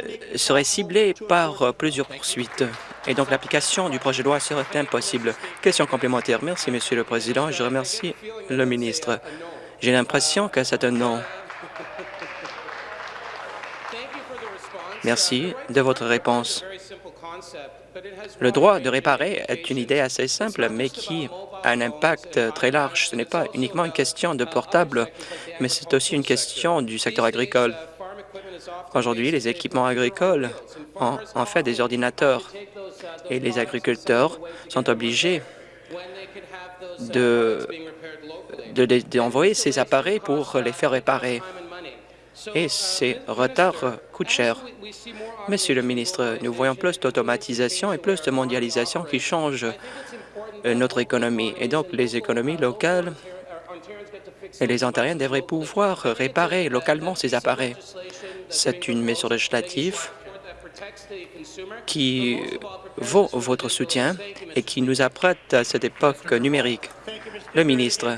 euh, seraient ciblés par euh, plusieurs poursuites et donc l'application du projet de loi serait impossible. Question complémentaire. Merci, Monsieur le Président. Je remercie le ministre. J'ai l'impression que c'est un non. Merci de votre réponse. Le droit de réparer est une idée assez simple, mais qui a un impact très large. Ce n'est pas uniquement une question de portable, mais c'est aussi une question du secteur agricole. Aujourd'hui, les équipements agricoles ont en fait des ordinateurs et les agriculteurs sont obligés de d'envoyer ces appareils pour les faire réparer. Et ces retards coûtent cher. Monsieur le ministre, nous voyons plus d'automatisation et plus de mondialisation qui changent notre économie. Et donc, les économies locales et les Ontariens devraient pouvoir réparer localement ces appareils. C'est une mesure législative qui vaut votre soutien et qui nous apprête à cette époque numérique. Le ministre,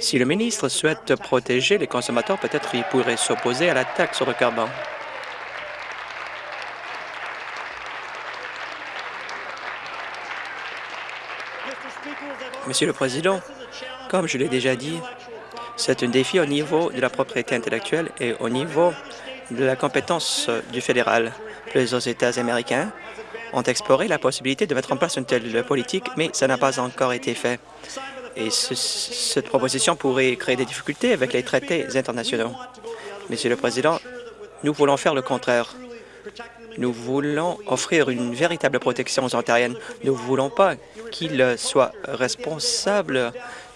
si le ministre souhaite protéger les consommateurs, peut-être il pourrait s'opposer à la taxe sur le carbone. Monsieur le Président, comme je l'ai déjà dit, c'est un défi au niveau de la propriété intellectuelle et au niveau de la compétence du fédéral. Plusieurs États américains ont exploré la possibilité de mettre en place une telle politique, mais ça n'a pas encore été fait. Et cette proposition pourrait créer des difficultés avec les traités internationaux. Monsieur le Président, nous voulons faire le contraire. Nous voulons offrir une véritable protection aux Ontariennes. Nous ne voulons pas qu'ils soient responsables,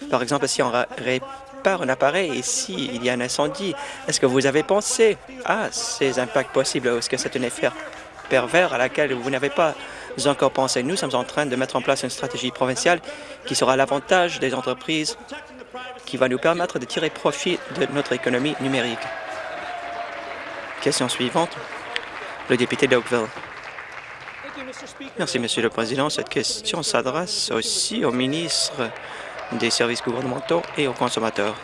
par exemple, si on répare un appareil et s'il y a un incendie. Est-ce que vous avez pensé à ces impacts possibles? Est-ce que c'est un effet pervers à laquelle vous n'avez pas encore pensé? Nous sommes en train de mettre en place une stratégie provinciale qui sera à l'avantage des entreprises, qui va nous permettre de tirer profit de notre économie numérique. Question suivante le député d'Oakville. Merci, Monsieur le Président. Cette question s'adresse aussi au ministre des services gouvernementaux et aux consommateurs.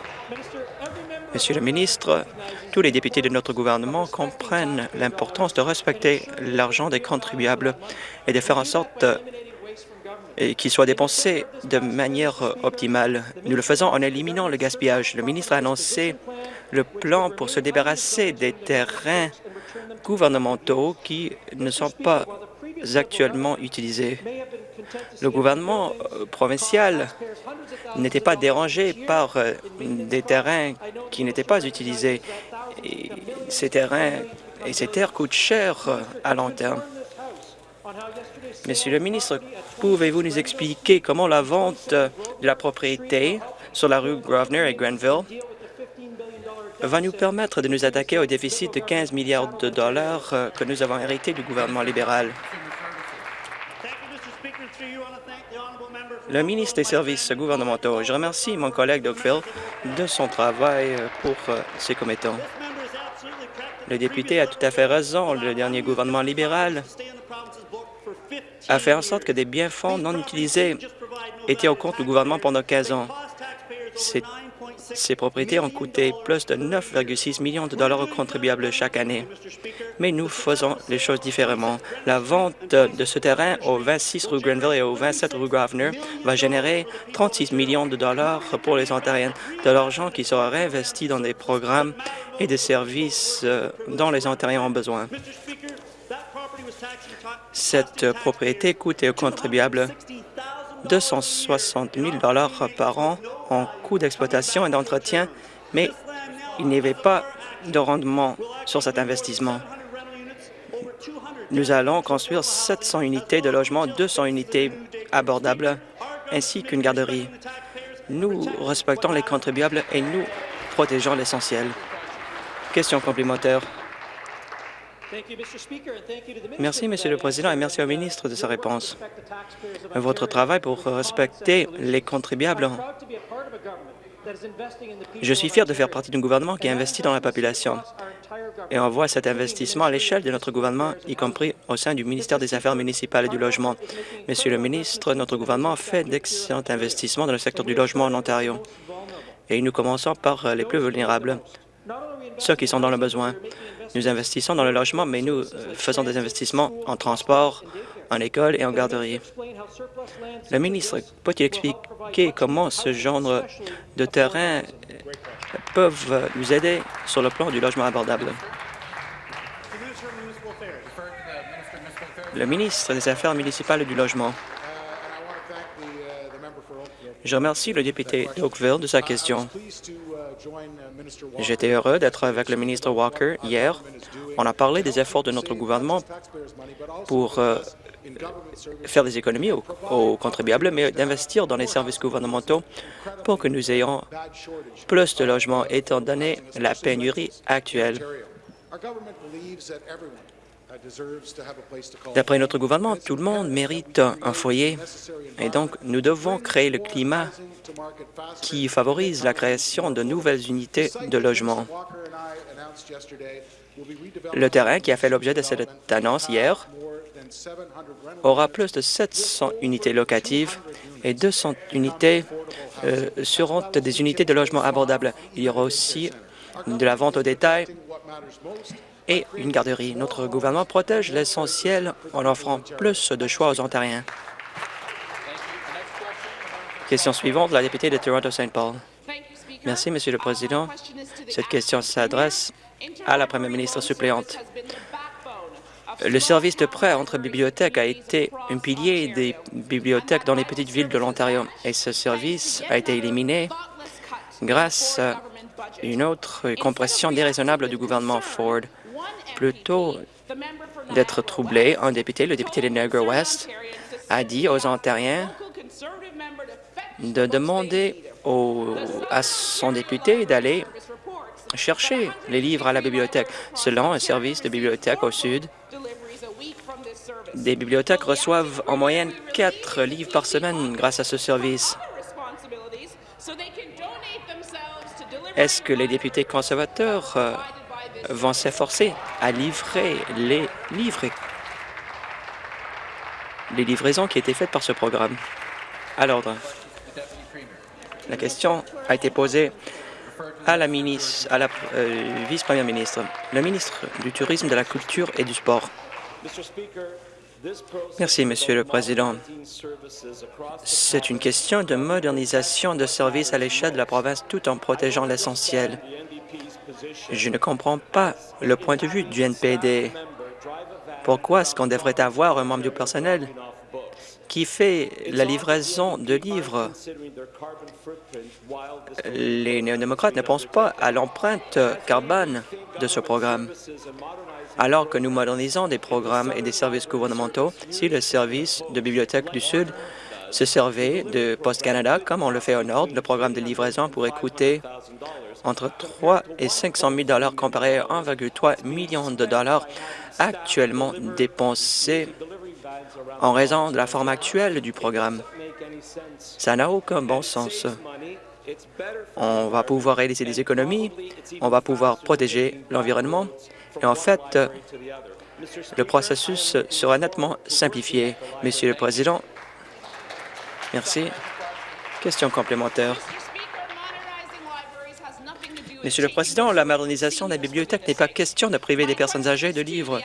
Monsieur le ministre, tous les députés de notre gouvernement comprennent l'importance de respecter l'argent des contribuables et de faire en sorte qu'il soit dépensé de manière optimale. Nous le faisons en éliminant le gaspillage. Le ministre a annoncé le plan pour se débarrasser des terrains gouvernementaux qui ne sont pas actuellement utilisés. Le gouvernement euh, provincial n'était pas dérangé par euh, des terrains qui n'étaient pas utilisés. Et ces terrains et ces terres coûtent cher euh, à long terme. Monsieur le ministre, pouvez-vous nous expliquer comment la vente de la propriété sur la rue Grosvenor et Grenville va nous permettre de nous attaquer au déficit de 15 milliards de dollars que nous avons hérité du gouvernement libéral? Le ministre des Services gouvernementaux, je remercie mon collègue Dougville de son travail pour euh, ses commettants. Le député a tout à fait raison. Le dernier gouvernement libéral a fait en sorte que des biens-fonds non utilisés étaient au compte du gouvernement pendant 15 ans. Ces propriétés ont coûté plus de 9,6 millions de dollars aux contribuables chaque année. Mais nous faisons les choses différemment. La vente de ce terrain au 26 rue Grenville et au 27 rue Grosvenor va générer 36 millions de dollars pour les Ontariens, de l'argent qui sera réinvesti dans des programmes et des services euh, dont les Ontariens ont besoin. Cette propriété coûte aux contribuables 260 000 par an en coûts d'exploitation et d'entretien, mais il n'y avait pas de rendement sur cet investissement. Nous allons construire 700 unités de logement, 200 unités abordables, ainsi qu'une garderie. Nous respectons les contribuables et nous protégeons l'essentiel. Question complémentaire. Merci, Monsieur le Président, et merci au ministre de sa réponse. Votre travail pour respecter les contribuables. Je suis fier de faire partie d'un gouvernement qui investit dans la population. Et on voit cet investissement à l'échelle de notre gouvernement, y compris au sein du ministère des Affaires municipales et du Logement. Monsieur le ministre, notre gouvernement fait d'excellents investissements dans le secteur du logement en Ontario. Et nous commençons par les plus vulnérables, ceux qui sont dans le besoin. Nous investissons dans le logement, mais nous euh, faisons des investissements en transport, en école et en garderie. Le ministre peut-il expliquer comment ce genre de terrain peuvent nous aider sur le plan du logement abordable? Le ministre des Affaires municipales et du Logement. Je remercie le député d'Oakville de sa question. J'étais heureux d'être avec le ministre Walker hier. On a parlé des efforts de notre gouvernement pour euh, faire des économies aux, aux contribuables, mais d'investir dans les services gouvernementaux pour que nous ayons plus de logements, étant donné la pénurie actuelle. D'après notre gouvernement, tout le monde mérite un foyer et donc nous devons créer le climat qui favorise la création de nouvelles unités de logement. Le terrain qui a fait l'objet de cette annonce hier aura plus de 700 unités locatives et 200 unités euh, seront des unités de logement abordables. Il y aura aussi de la vente au détail et une garderie. Notre gouvernement protège l'essentiel en offrant plus de choix aux Ontariens. Question suivante, la députée de Toronto-Saint Paul. Merci, Monsieur le Président. Cette question s'adresse à la Première ministre suppléante. Le service de prêt entre bibliothèques a été un pilier des bibliothèques dans les petites villes de l'Ontario et ce service a été éliminé grâce à une autre compression déraisonnable du gouvernement Ford. Plutôt d'être troublé, un député, le député de Niagara West, a dit aux Ontariens de demander à son député d'aller chercher les livres à la bibliothèque. Selon un service de bibliothèque au sud, des bibliothèques reçoivent en moyenne quatre livres par semaine grâce à ce service. Est-ce que les députés conservateurs euh, vont s'efforcer à livrer les livres, les livraisons qui étaient faites par ce programme? À l'ordre. La question a été posée à la, euh, vice-première ministre, le ministre du Tourisme, de la Culture et du Sport. Merci, Monsieur le Président. C'est une question de modernisation de services à l'échelle de la province tout en protégeant l'essentiel. Je ne comprends pas le point de vue du NPD. Pourquoi est-ce qu'on devrait avoir un membre du personnel qui fait la livraison de livres? Les néo-démocrates ne pensent pas à l'empreinte carbone de ce programme. Alors que nous modernisons des programmes et des services gouvernementaux, si le service de Bibliothèque du Sud se servait de Post Canada, comme on le fait au Nord, le programme de livraison pourrait coûter entre 3 et 500 000 dollars comparé à 1,3 million de dollars actuellement dépensés en raison de la forme actuelle du programme. Ça n'a aucun bon sens. On va pouvoir réaliser des économies, on va pouvoir protéger l'environnement, et en fait, le processus sera nettement simplifié. Monsieur le Président, merci. Question complémentaire. Monsieur le Président, la modernisation de la bibliothèque n'est pas question de priver des personnes âgées de livres.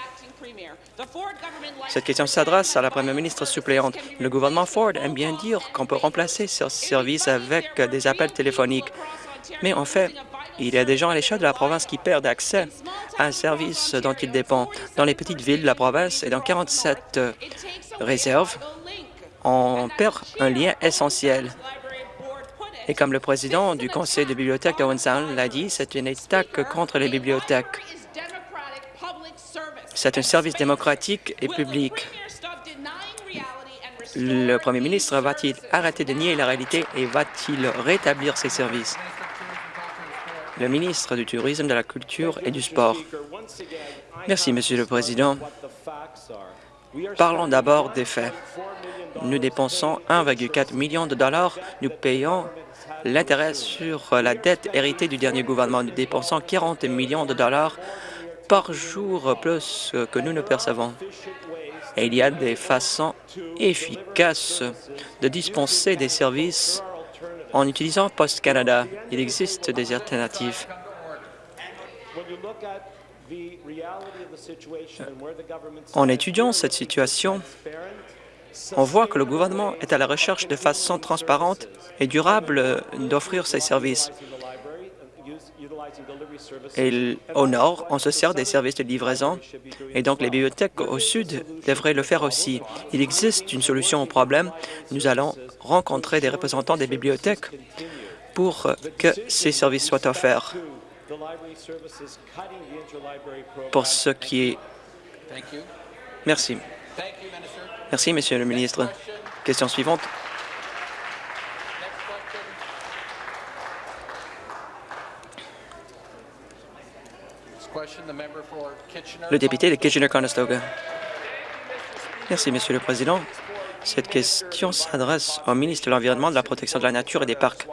Cette question s'adresse à la première ministre suppléante. Le gouvernement Ford aime bien dire qu'on peut remplacer ce service avec des appels téléphoniques. Mais en fait, il y a des gens à l'échelle de la province qui perdent accès à un service dont ils dépendent. Dans les petites villes de la province et dans 47 réserves, on perd un lien essentiel. Et comme le président du conseil de bibliothèque de Sound l'a dit, c'est une attaque contre les bibliothèques. C'est un service démocratique et public. Le premier ministre va-t-il arrêter de nier la réalité et va-t-il rétablir ces services? Le ministre du Tourisme, de la Culture et du Sport. Merci, Monsieur le Président. Parlons d'abord des faits. Nous dépensons 1,4 million de dollars. Nous payons l'intérêt sur la dette héritée du dernier gouvernement. Nous dépensons 40 millions de dollars par jour plus que nous ne percevons. Et il y a des façons efficaces de dispenser des services en utilisant Post Canada. Il existe des alternatives. En étudiant cette situation, on voit que le gouvernement est à la recherche de façon transparente et durable d'offrir ces services. Et au nord, on se sert des services de livraison et donc les bibliothèques au sud devraient le faire aussi. Il existe une solution au problème. Nous allons rencontrer des représentants des bibliothèques pour que ces services soient offerts. Pour ce qui est... Merci. Merci, Monsieur le ministre. Question suivante. Le député de Kitchener-Conestoga. Merci, Monsieur le Président. Cette question s'adresse au ministre de l'Environnement, de la Protection de la Nature et des Parcs.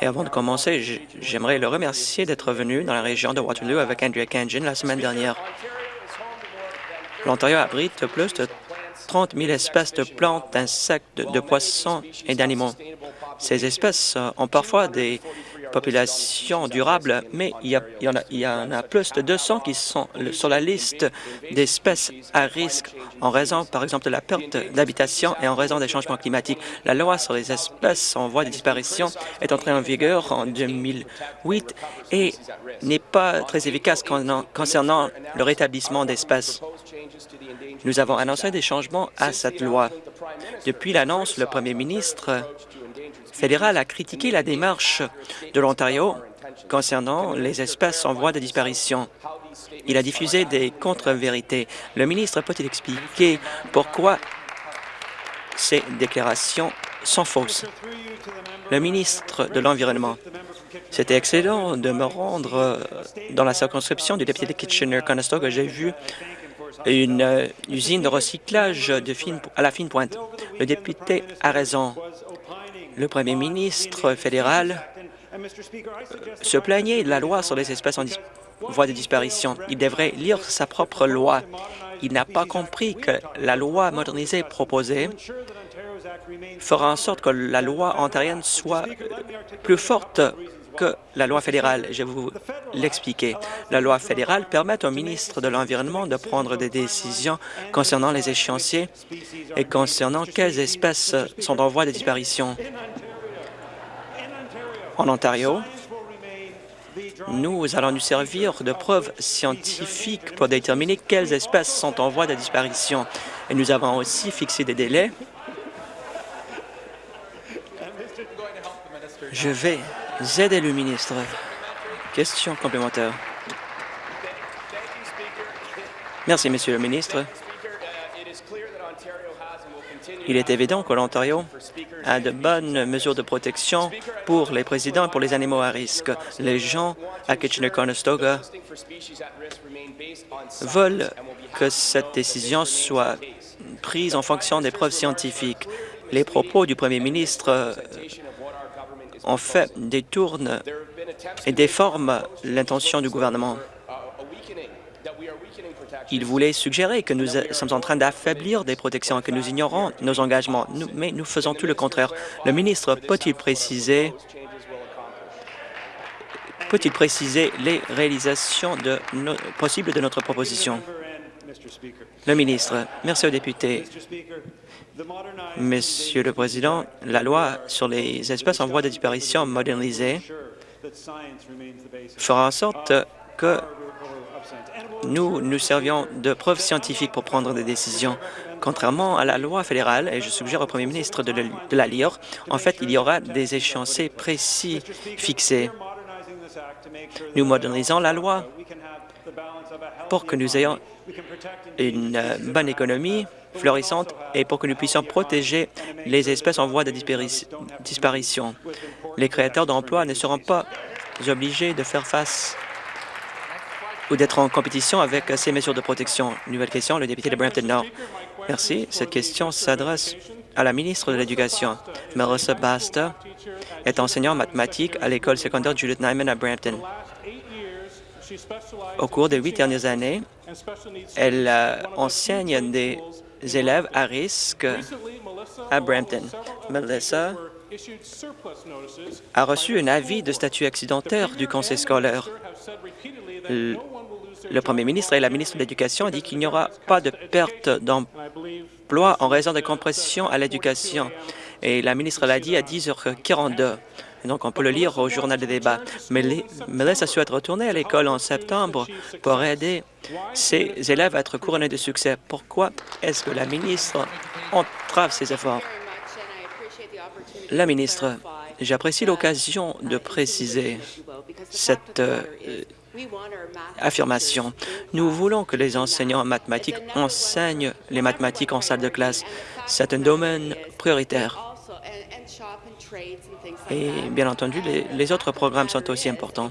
Et avant de commencer, j'aimerais le remercier d'être venu dans la région de Waterloo avec Andrea Kangin la semaine dernière. L'Ontario abrite plus de 30 000 espèces de plantes, d'insectes, de, poissons et d'animaux. Ces espèces ont parfois des population durable, mais il y, en a, plus de 200 qui sont sur la liste d'espèces à risque en raison, par exemple, de la perte d'habitation et en raison des changements climatiques. La loi sur les espèces en voie de disparition est entrée en vigueur en 2008 et n'est pas très efficace concernant le rétablissement d'espèces. Nous avons annoncé des changements à cette loi. Depuis l'annonce, le premier ministre fédéral a critiqué la démarche de l'Ontario concernant les espèces en voie de disparition. Il a diffusé des contre-vérités. Le ministre peut-il expliquer pourquoi ces déclarations sont fausses? Le ministre de l'Environnement. C'était excellent de me rendre euh, dans la circonscription du député de Kitchener-Conestoga. J'ai vu une euh, usine de recyclage de à la fine pointe. Le député a raison le premier ministre fédéral se plaignait de la loi sur les espèces en voie de disparition. Il devrait lire sa propre loi. Il n'a pas compris que la loi modernisée proposée fera en sorte que la loi ontarienne soit plus forte que la loi fédérale. Je vais vous l'expliquer. La loi fédérale permet au ministre de l'Environnement de prendre des décisions concernant les échéanciers et concernant quelles espèces sont en voie de disparition. En Ontario, nous allons nous servir de preuves scientifiques pour déterminer quelles espèces sont en voie de disparition. Et nous avons aussi fixé des délais. Je vais aider le ministre. Question complémentaire. Merci, Monsieur le ministre. Il est évident que l'Ontario a de bonnes mesures de protection pour les présidents et pour les animaux à risque. Les gens à Kitchener-Conestoga veulent que cette décision soit prise en fonction des preuves scientifiques. Les propos du premier ministre ont fait détournent et déforment l'intention du gouvernement. Il voulait suggérer que nous sommes en train d'affaiblir des protections, que nous ignorons nos engagements, mais nous faisons tout le contraire. Le ministre peut-il préciser les réalisations possibles de notre proposition? Le ministre, merci aux députés. Monsieur le Président, la loi sur les espèces en voie de disparition modernisée fera en sorte que nous nous servions de preuves scientifiques pour prendre des décisions. Contrairement à la loi fédérale, et je suggère au premier ministre de, la lire, en fait, il y aura des échéanciers précis fixés. Nous modernisons la loi pour que nous ayons une bonne économie florissante et pour que nous puissions protéger les espèces en voie de disparition. Les créateurs d'emplois ne seront pas obligés de faire face ou d'être en compétition avec ces mesures de protection. Nouvelle question, le député de Brampton-Nord. Merci. Cette question s'adresse à la ministre de l'Éducation. Melissa Basta est enseignante en mathématiques à l'école secondaire Judith Nyman à Brampton. Au cours des huit dernières années, elle euh, enseigne des élèves à risque à Brampton. Melissa a reçu un avis de statut accidentaire du conseil scolaire. Le, premier ministre et la ministre de l'Éducation ont dit qu'il n'y aura pas de perte d'emploi en raison de compression à l'éducation. Et la ministre l'a dit à 10h42 donc, on peut le lire au journal des débats. Mais Melissa souhaite retourner à l'école en septembre pour aider ses élèves à être couronnés de succès. Pourquoi est-ce que la ministre entrave ses efforts? La ministre, j'apprécie l'occasion de préciser cette, euh, affirmation. Nous voulons que les enseignants en mathématiques enseignent les mathématiques en salle de classe. C'est un domaine prioritaire. Et bien entendu, les, les autres programmes sont aussi importants.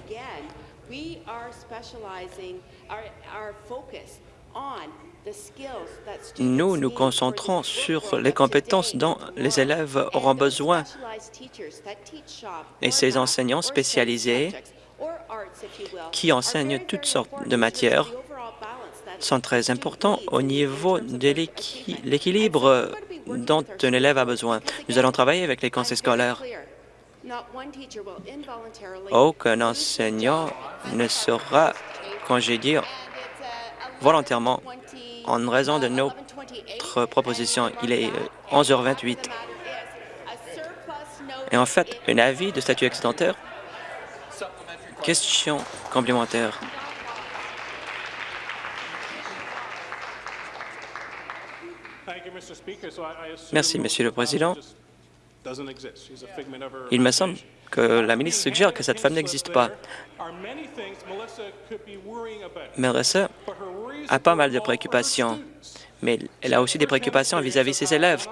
Nous nous concentrons sur les compétences dont les élèves auront besoin et ces enseignants spécialisés qui enseignent toutes sortes de matières sont très importants au niveau de l'équilibre dont un élève a besoin. Nous allons travailler avec les conseils scolaires. Aucun enseignant ne sera congédié volontairement en raison de notre proposition. Il est 11h28. Et en fait, un avis de statut excédentaire Question complémentaire. Merci, Monsieur le Président. Il me semble que la ministre suggère que cette femme n'existe pas. Melissa a pas mal de préoccupations, mais elle a aussi des préoccupations vis-à-vis de ses élèves.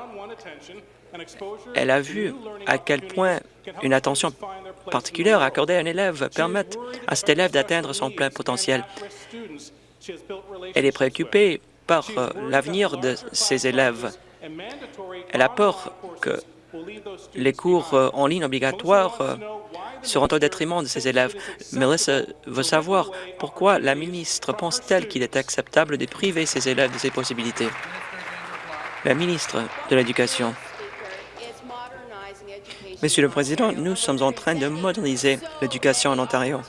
Elle a vu à quel point une attention particulière accordée à un élève permet à cet élève d'atteindre son plein potentiel. Elle est préoccupée euh, l'avenir de ses élèves. Elle a peur que les cours euh, en ligne obligatoires euh, seront au détriment de ses élèves. Melissa veut savoir pourquoi la ministre pense-t-elle qu'il est acceptable de priver ses élèves de ces possibilités. La ministre de l'Éducation. Monsieur le Président, nous sommes en train de moderniser l'éducation en Ontario.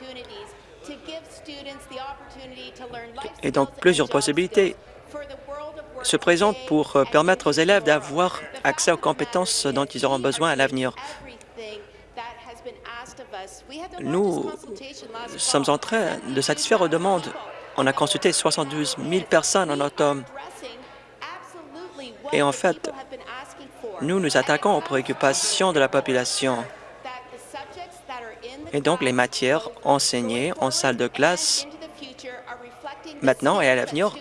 Et donc, plusieurs possibilités se présentent pour euh, permettre aux élèves d'avoir accès aux compétences dont ils auront besoin à l'avenir. Nous sommes en train de satisfaire aux demandes. On a consulté 72 000 personnes en automne. Et en fait, nous nous attaquons aux préoccupations de la population. Et donc, les matières enseignées en salle de classe maintenant et à l'avenir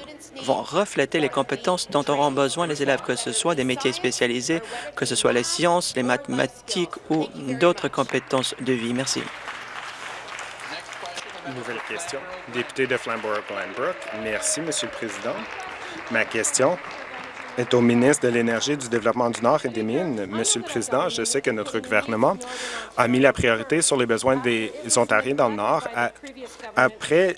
vont refléter les compétences dont auront besoin les élèves, que ce soit des métiers spécialisés, que ce soit les sciences, les mathématiques ou d'autres compétences de vie. Merci. Nouvelle question. Député de Flamborough-Glanbrook. Merci, Monsieur le Président. Ma question est au ministre de l'Énergie, du Développement du Nord et des Mines. Monsieur le Président, je sais que notre gouvernement a mis la priorité sur les besoins des Ontariens dans le Nord. Après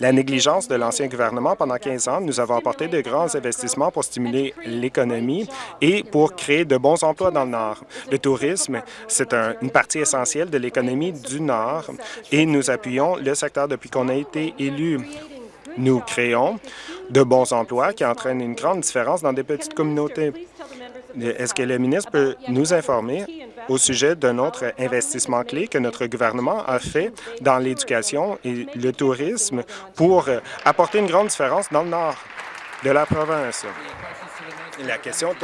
la négligence de l'ancien gouvernement pendant 15 ans, nous avons apporté de grands investissements pour stimuler l'économie et pour créer de bons emplois dans le Nord. Le tourisme, c'est une partie essentielle de l'économie du Nord et nous appuyons le secteur depuis qu'on a été élu. Nous créons de bons emplois qui entraînent une grande différence dans des petites communautés. Est-ce que le ministre peut nous informer au sujet d'un autre investissement clé que notre gouvernement a fait dans l'éducation et le tourisme pour apporter une grande différence dans le nord de la province? La question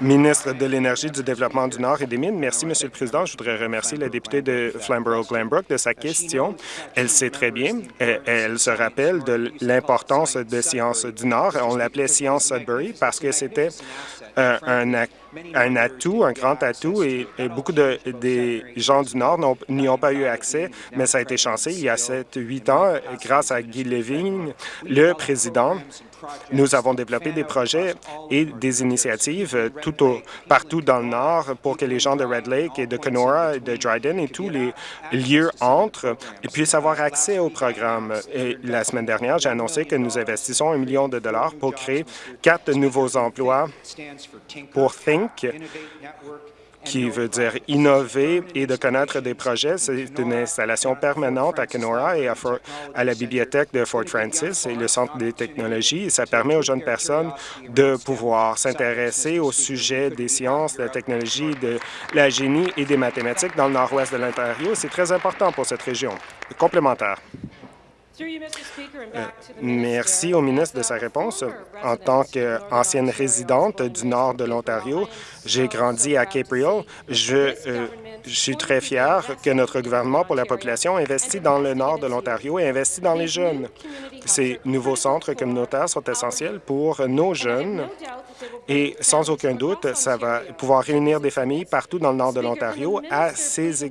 ministre de l'Énergie, du Développement du Nord et des Mines. Merci, Monsieur le Président. Je voudrais remercier la députée de Flamborough-Glanbrook de sa question. Elle sait très bien, elle, se rappelle de l'importance de Sciences du Nord. On l'appelait Science Sudbury parce que c'était un, un, atout, un grand atout, et, beaucoup de, des gens du Nord n'y ont, pas eu accès, mais ça a été chancé il y a 7-8 ans, grâce à Guy Levine, le président nous avons développé des projets et des initiatives tout au, partout dans le Nord pour que les gens de Red Lake et de Kenora et de Dryden et tous les lieux entrent et puissent avoir accès au programme. Et la semaine dernière, j'ai annoncé que nous investissons un million de dollars pour créer quatre nouveaux emplois pour Think, qui veut dire innover et de connaître des projets. C'est une installation permanente à Kenora et à, la bibliothèque de Fort Francis et le Centre des technologies. ça permet aux jeunes personnes de pouvoir s'intéresser au sujet des sciences, de la technologie, de la génie et des mathématiques dans le nord-ouest de l'Ontario. C'est très important pour cette région. Complémentaire. Euh, merci au ministre de sa réponse. En tant qu'ancienne résidente du nord de l'Ontario, j'ai grandi à Cape Je, euh, je suis très fier que notre gouvernement pour la population investit dans le nord de l'Ontario et investit dans les jeunes. Ces nouveaux centres communautaires sont essentiels pour nos jeunes et sans aucun doute, ça va pouvoir réunir des familles partout dans le nord de l'Ontario à ces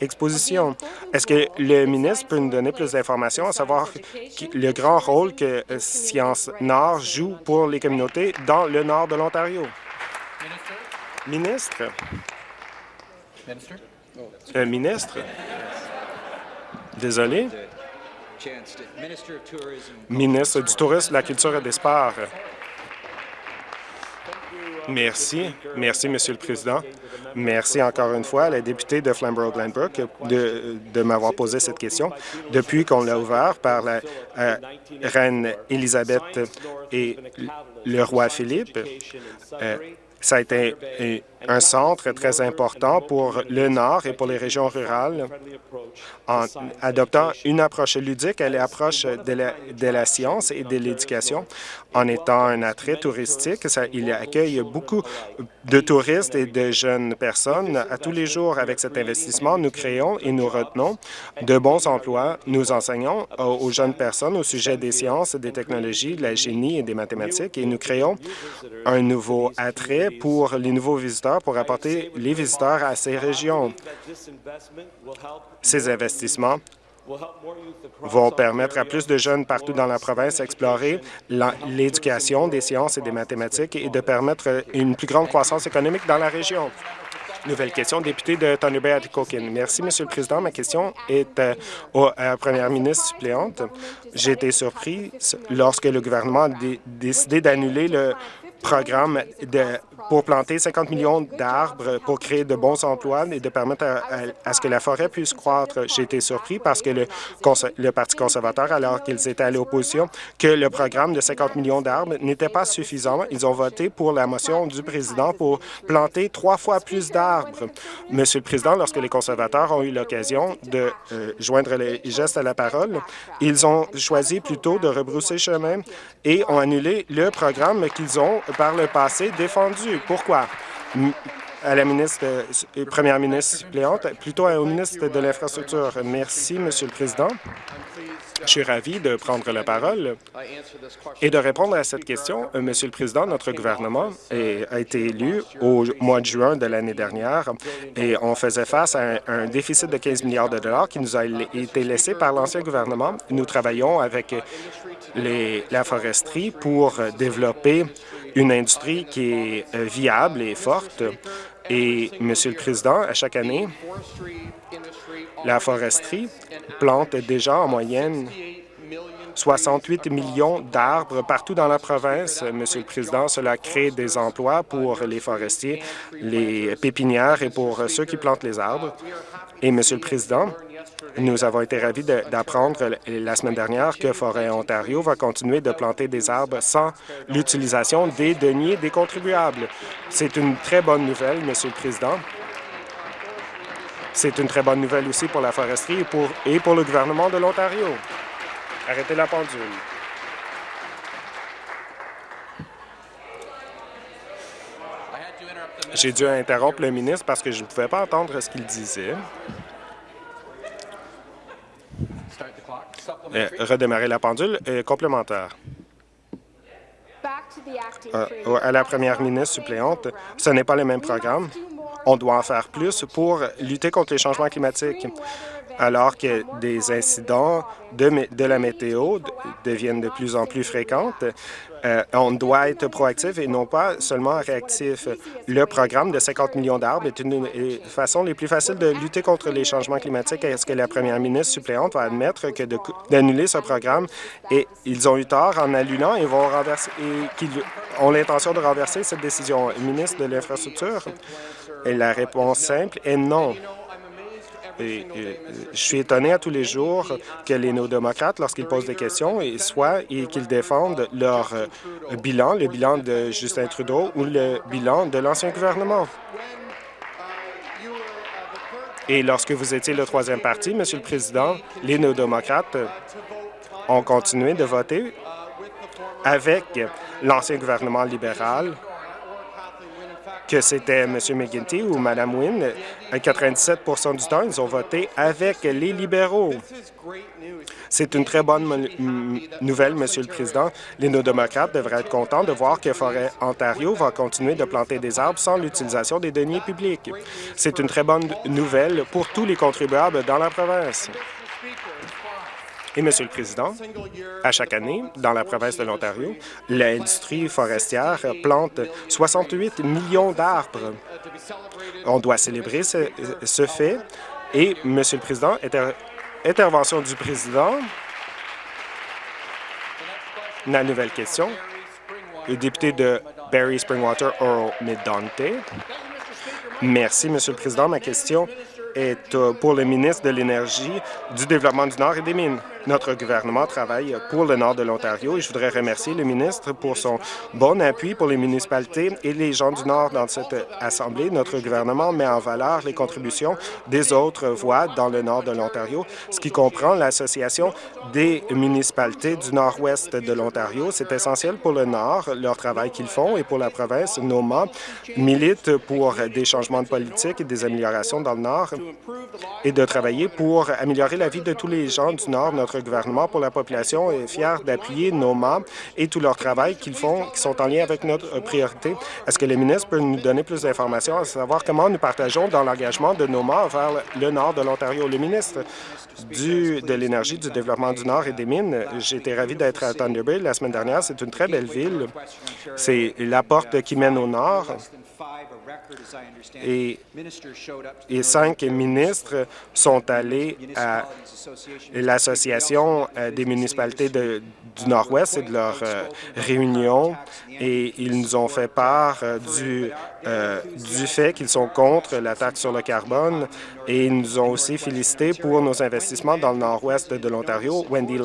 expositions. Est-ce que le ministre peut nous donner plus d'informations à savoir le grand rôle que euh, Science Nord joue pour les communautés dans le nord de l'Ontario? Ministre. Euh, ministre? Désolé. Ministre du Tourisme, de la Culture et des Sports. Merci. Merci, Monsieur le Président. Merci encore une fois à la députée de Flamborough-Glenbrook de, de m'avoir posé cette question. Depuis qu'on l'a ouvert par la euh, reine Élisabeth et le roi Philippe, euh, ça a été un centre très important pour le Nord et pour les régions rurales en adoptant une approche ludique à l'approche de la, de la science et de l'éducation. En étant un attrait touristique, il accueille beaucoup de touristes et de jeunes personnes à tous les jours. Avec cet investissement, nous créons et nous retenons de bons emplois. Nous enseignons aux jeunes personnes au sujet des sciences, des technologies, de la génie et des mathématiques et nous créons un nouveau attrait pour les nouveaux visiteurs pour apporter les visiteurs à ces régions. Ces investissements vont permettre à plus de jeunes partout dans la province d'explorer l'éducation des sciences et des mathématiques et de permettre une plus grande croissance économique dans la région. Nouvelle question, député de Thunder Bay Atikokin. Merci, Monsieur le Président. Ma question est euh, à la première ministre suppléante. J'ai été surpris lorsque le gouvernement a décidé d'annuler le programme de, pour planter 50 millions d'arbres pour créer de bons emplois et de permettre à, ce que la forêt puisse croître. J'ai été surpris parce que le, le Parti conservateur, alors qu'ils étaient à l'opposition, que le programme de 50 millions d'arbres n'était pas suffisant. Ils ont voté pour la motion du président pour planter trois fois plus d'arbres. Monsieur le Président, lorsque les conservateurs ont eu l'occasion de euh, joindre les gestes à la parole, ils ont choisi plutôt de rebrousser chemin et ont annulé le programme qu'ils ont par le passé défendu. Pourquoi? à la ministre, euh, première ministre suppléante, plutôt au ministre de l'Infrastructure. Merci, Monsieur le Président. Je suis ravi de prendre la parole et de répondre à cette question. Euh, Monsieur le Président, notre gouvernement a été élu au mois de juin de l'année dernière et on faisait face à un, déficit de 15 milliards de dollars qui nous a été laissé par l'ancien gouvernement. Nous travaillons avec les, la foresterie pour développer une industrie qui est euh, viable et forte. Et, Monsieur le Président, à chaque année, la foresterie plante déjà en moyenne 68 millions d'arbres partout dans la province. Monsieur le Président, cela crée des emplois pour les forestiers, les pépinières et pour ceux qui plantent les arbres. Et, Monsieur le Président, nous avons été ravis d'apprendre la semaine dernière que Forêt Ontario va continuer de planter des arbres sans l'utilisation des deniers des contribuables. C'est une très bonne nouvelle, Monsieur le Président. C'est une très bonne nouvelle aussi pour la foresterie et pour, et pour le gouvernement de l'Ontario. Arrêtez la pendule. J'ai dû interrompre le ministre parce que je ne pouvais pas entendre ce qu'il disait. Euh, redémarrer la pendule. Euh, complémentaire. Euh, à la première ministre suppléante, ce n'est pas le même programme. On doit en faire plus pour lutter contre les changements climatiques alors que des incidents de, la météo deviennent de plus en plus fréquentes. Euh, on doit être proactif et non pas seulement réactif. Le programme de 50 millions d'arbres est une des façons les plus faciles de lutter contre les changements climatiques. Est-ce que la première ministre suppléante va admettre que d'annuler ce programme? Et ils ont eu tort en annulant et vont renverser et qu'ils ont l'intention de renverser cette décision? ministre de l'Infrastructure, la réponse simple est non. Et, je suis étonné à tous les jours que les néo-démocrates, lorsqu'ils posent des questions, et soit et qu'ils défendent leur euh, bilan, le bilan de Justin Trudeau ou le bilan de l'ancien gouvernement. Et lorsque vous étiez le troisième parti, Monsieur le Président, les néo-démocrates ont continué de voter avec l'ancien gouvernement libéral que c'était M. McGuinty ou Mme Wynne, à 97% du temps, ils ont voté avec les libéraux. C'est une très bonne nouvelle, Monsieur le Président. Les néo-démocrates devraient être contents de voir que Forêt Ontario va continuer de planter des arbres sans l'utilisation des deniers publics. C'est une très bonne nouvelle pour tous les contribuables dans la province. Et, Monsieur le Président, à chaque année, dans la province de l'Ontario, l'industrie forestière plante 68 millions d'arbres. On doit célébrer ce, fait. Et, Monsieur le Président, intervention du Président. La nouvelle question. Le député de Barry Springwater, Earl Midante. Merci, Monsieur le Président. Ma question est euh, pour le ministre de l'Énergie, du Développement du Nord et des Mines. Notre gouvernement travaille pour le nord de l'Ontario et je voudrais remercier le ministre pour son bon appui pour les municipalités et les gens du Nord dans cette Assemblée. Notre gouvernement met en valeur les contributions des autres voies dans le nord de l'Ontario, ce qui comprend l'Association des municipalités du nord-ouest de l'Ontario. C'est essentiel pour le Nord, leur travail qu'ils font, et pour la province, NOMA milite pour des changements de politique et des améliorations dans le Nord et de travailler pour améliorer la vie de tous les gens du Nord. Notre gouvernement pour la population est fier d'appuyer nos et tout leur travail qu'ils font, qui sont en lien avec notre priorité. Est-ce que le ministre peut nous donner plus d'informations à savoir comment nous partageons dans l'engagement de nos vers le nord de l'Ontario? Le ministre du, de l'Énergie, du Développement du Nord et des Mines, été ravi d'être à Thunder Bay la semaine dernière. C'est une très belle ville. C'est la porte qui mène au nord. Et, et cinq ministres sont allés à l'Association euh, des municipalités du Nord-Ouest et de leur euh, réunion et ils nous ont fait part euh, du, du fait qu'ils sont contre la taxe sur le carbone et ils nous ont aussi félicité pour nos investissements dans le nord-ouest de l'Ontario. Wendy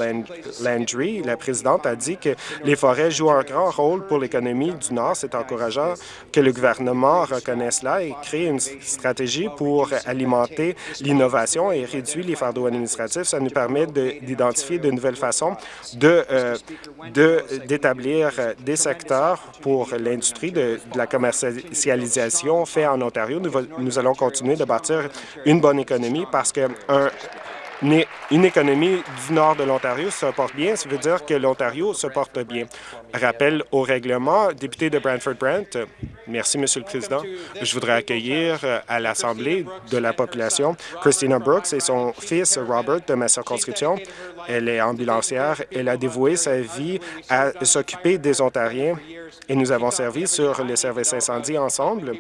Landry, la présidente, a dit que les forêts jouent un grand rôle pour l'économie du Nord. C'est encourageant que le gouvernement reconnaisse cela et crée une stratégie pour alimenter l'innovation et réduire les fardeaux administratifs. Ça nous permet d'identifier de, nouvelles façons euh, d'établir de, des secteurs pour l'industrie de, la commercialisation fait en Ontario. Nous, nous allons continuer de bâtir une bonne économie parce que une économie du nord de l'Ontario se porte bien, ça veut dire que l'Ontario se porte bien. Rappel au règlement, député de Brantford-Brent. Merci, Monsieur le Président. Je voudrais accueillir euh, à l'Assemblée de la population Christina Brooks et son fils Robert de ma circonscription. Elle est ambulancière. Elle a dévoué sa vie à s'occuper des Ontariens et nous avons servi sur les services incendie ensemble.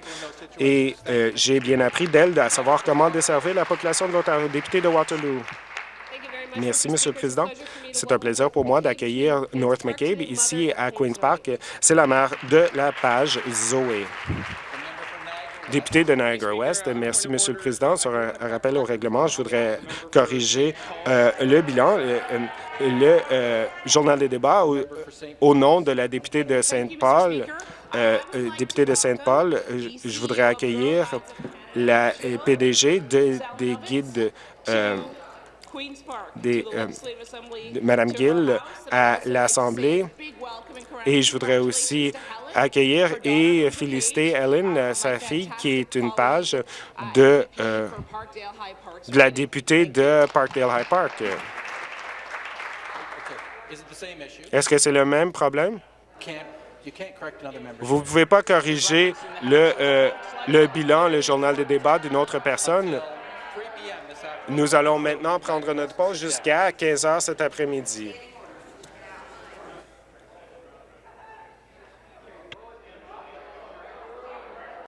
Et euh, j'ai bien appris d'elle à savoir comment desservir la population de l'Ontario. Député de Waterloo. Merci, Monsieur le Président. C'est un plaisir pour moi d'accueillir North McCabe ici à Queen's Park. C'est la mère de la page Zoé. Député de Niagara-Ouest, merci, Monsieur le Président. Sur un, rappel au règlement, je voudrais corriger euh, le bilan. Euh, le, euh, journal des débats au, nom de la députée de Sainte-Paul, députée de Sainte-Paul, je voudrais accueillir la PDG des guides des, euh, de Mme Gill à l'Assemblée. Et je voudrais aussi accueillir et féliciter Ellen, sa fille, qui est une page de, euh, de la députée de Parkdale High Park. Est-ce que c'est le même problème? Vous ne pouvez pas corriger le, euh, le bilan, le journal de débat d'une autre personne? Nous allons maintenant prendre notre pause jusqu'à 15 heures cet après-midi.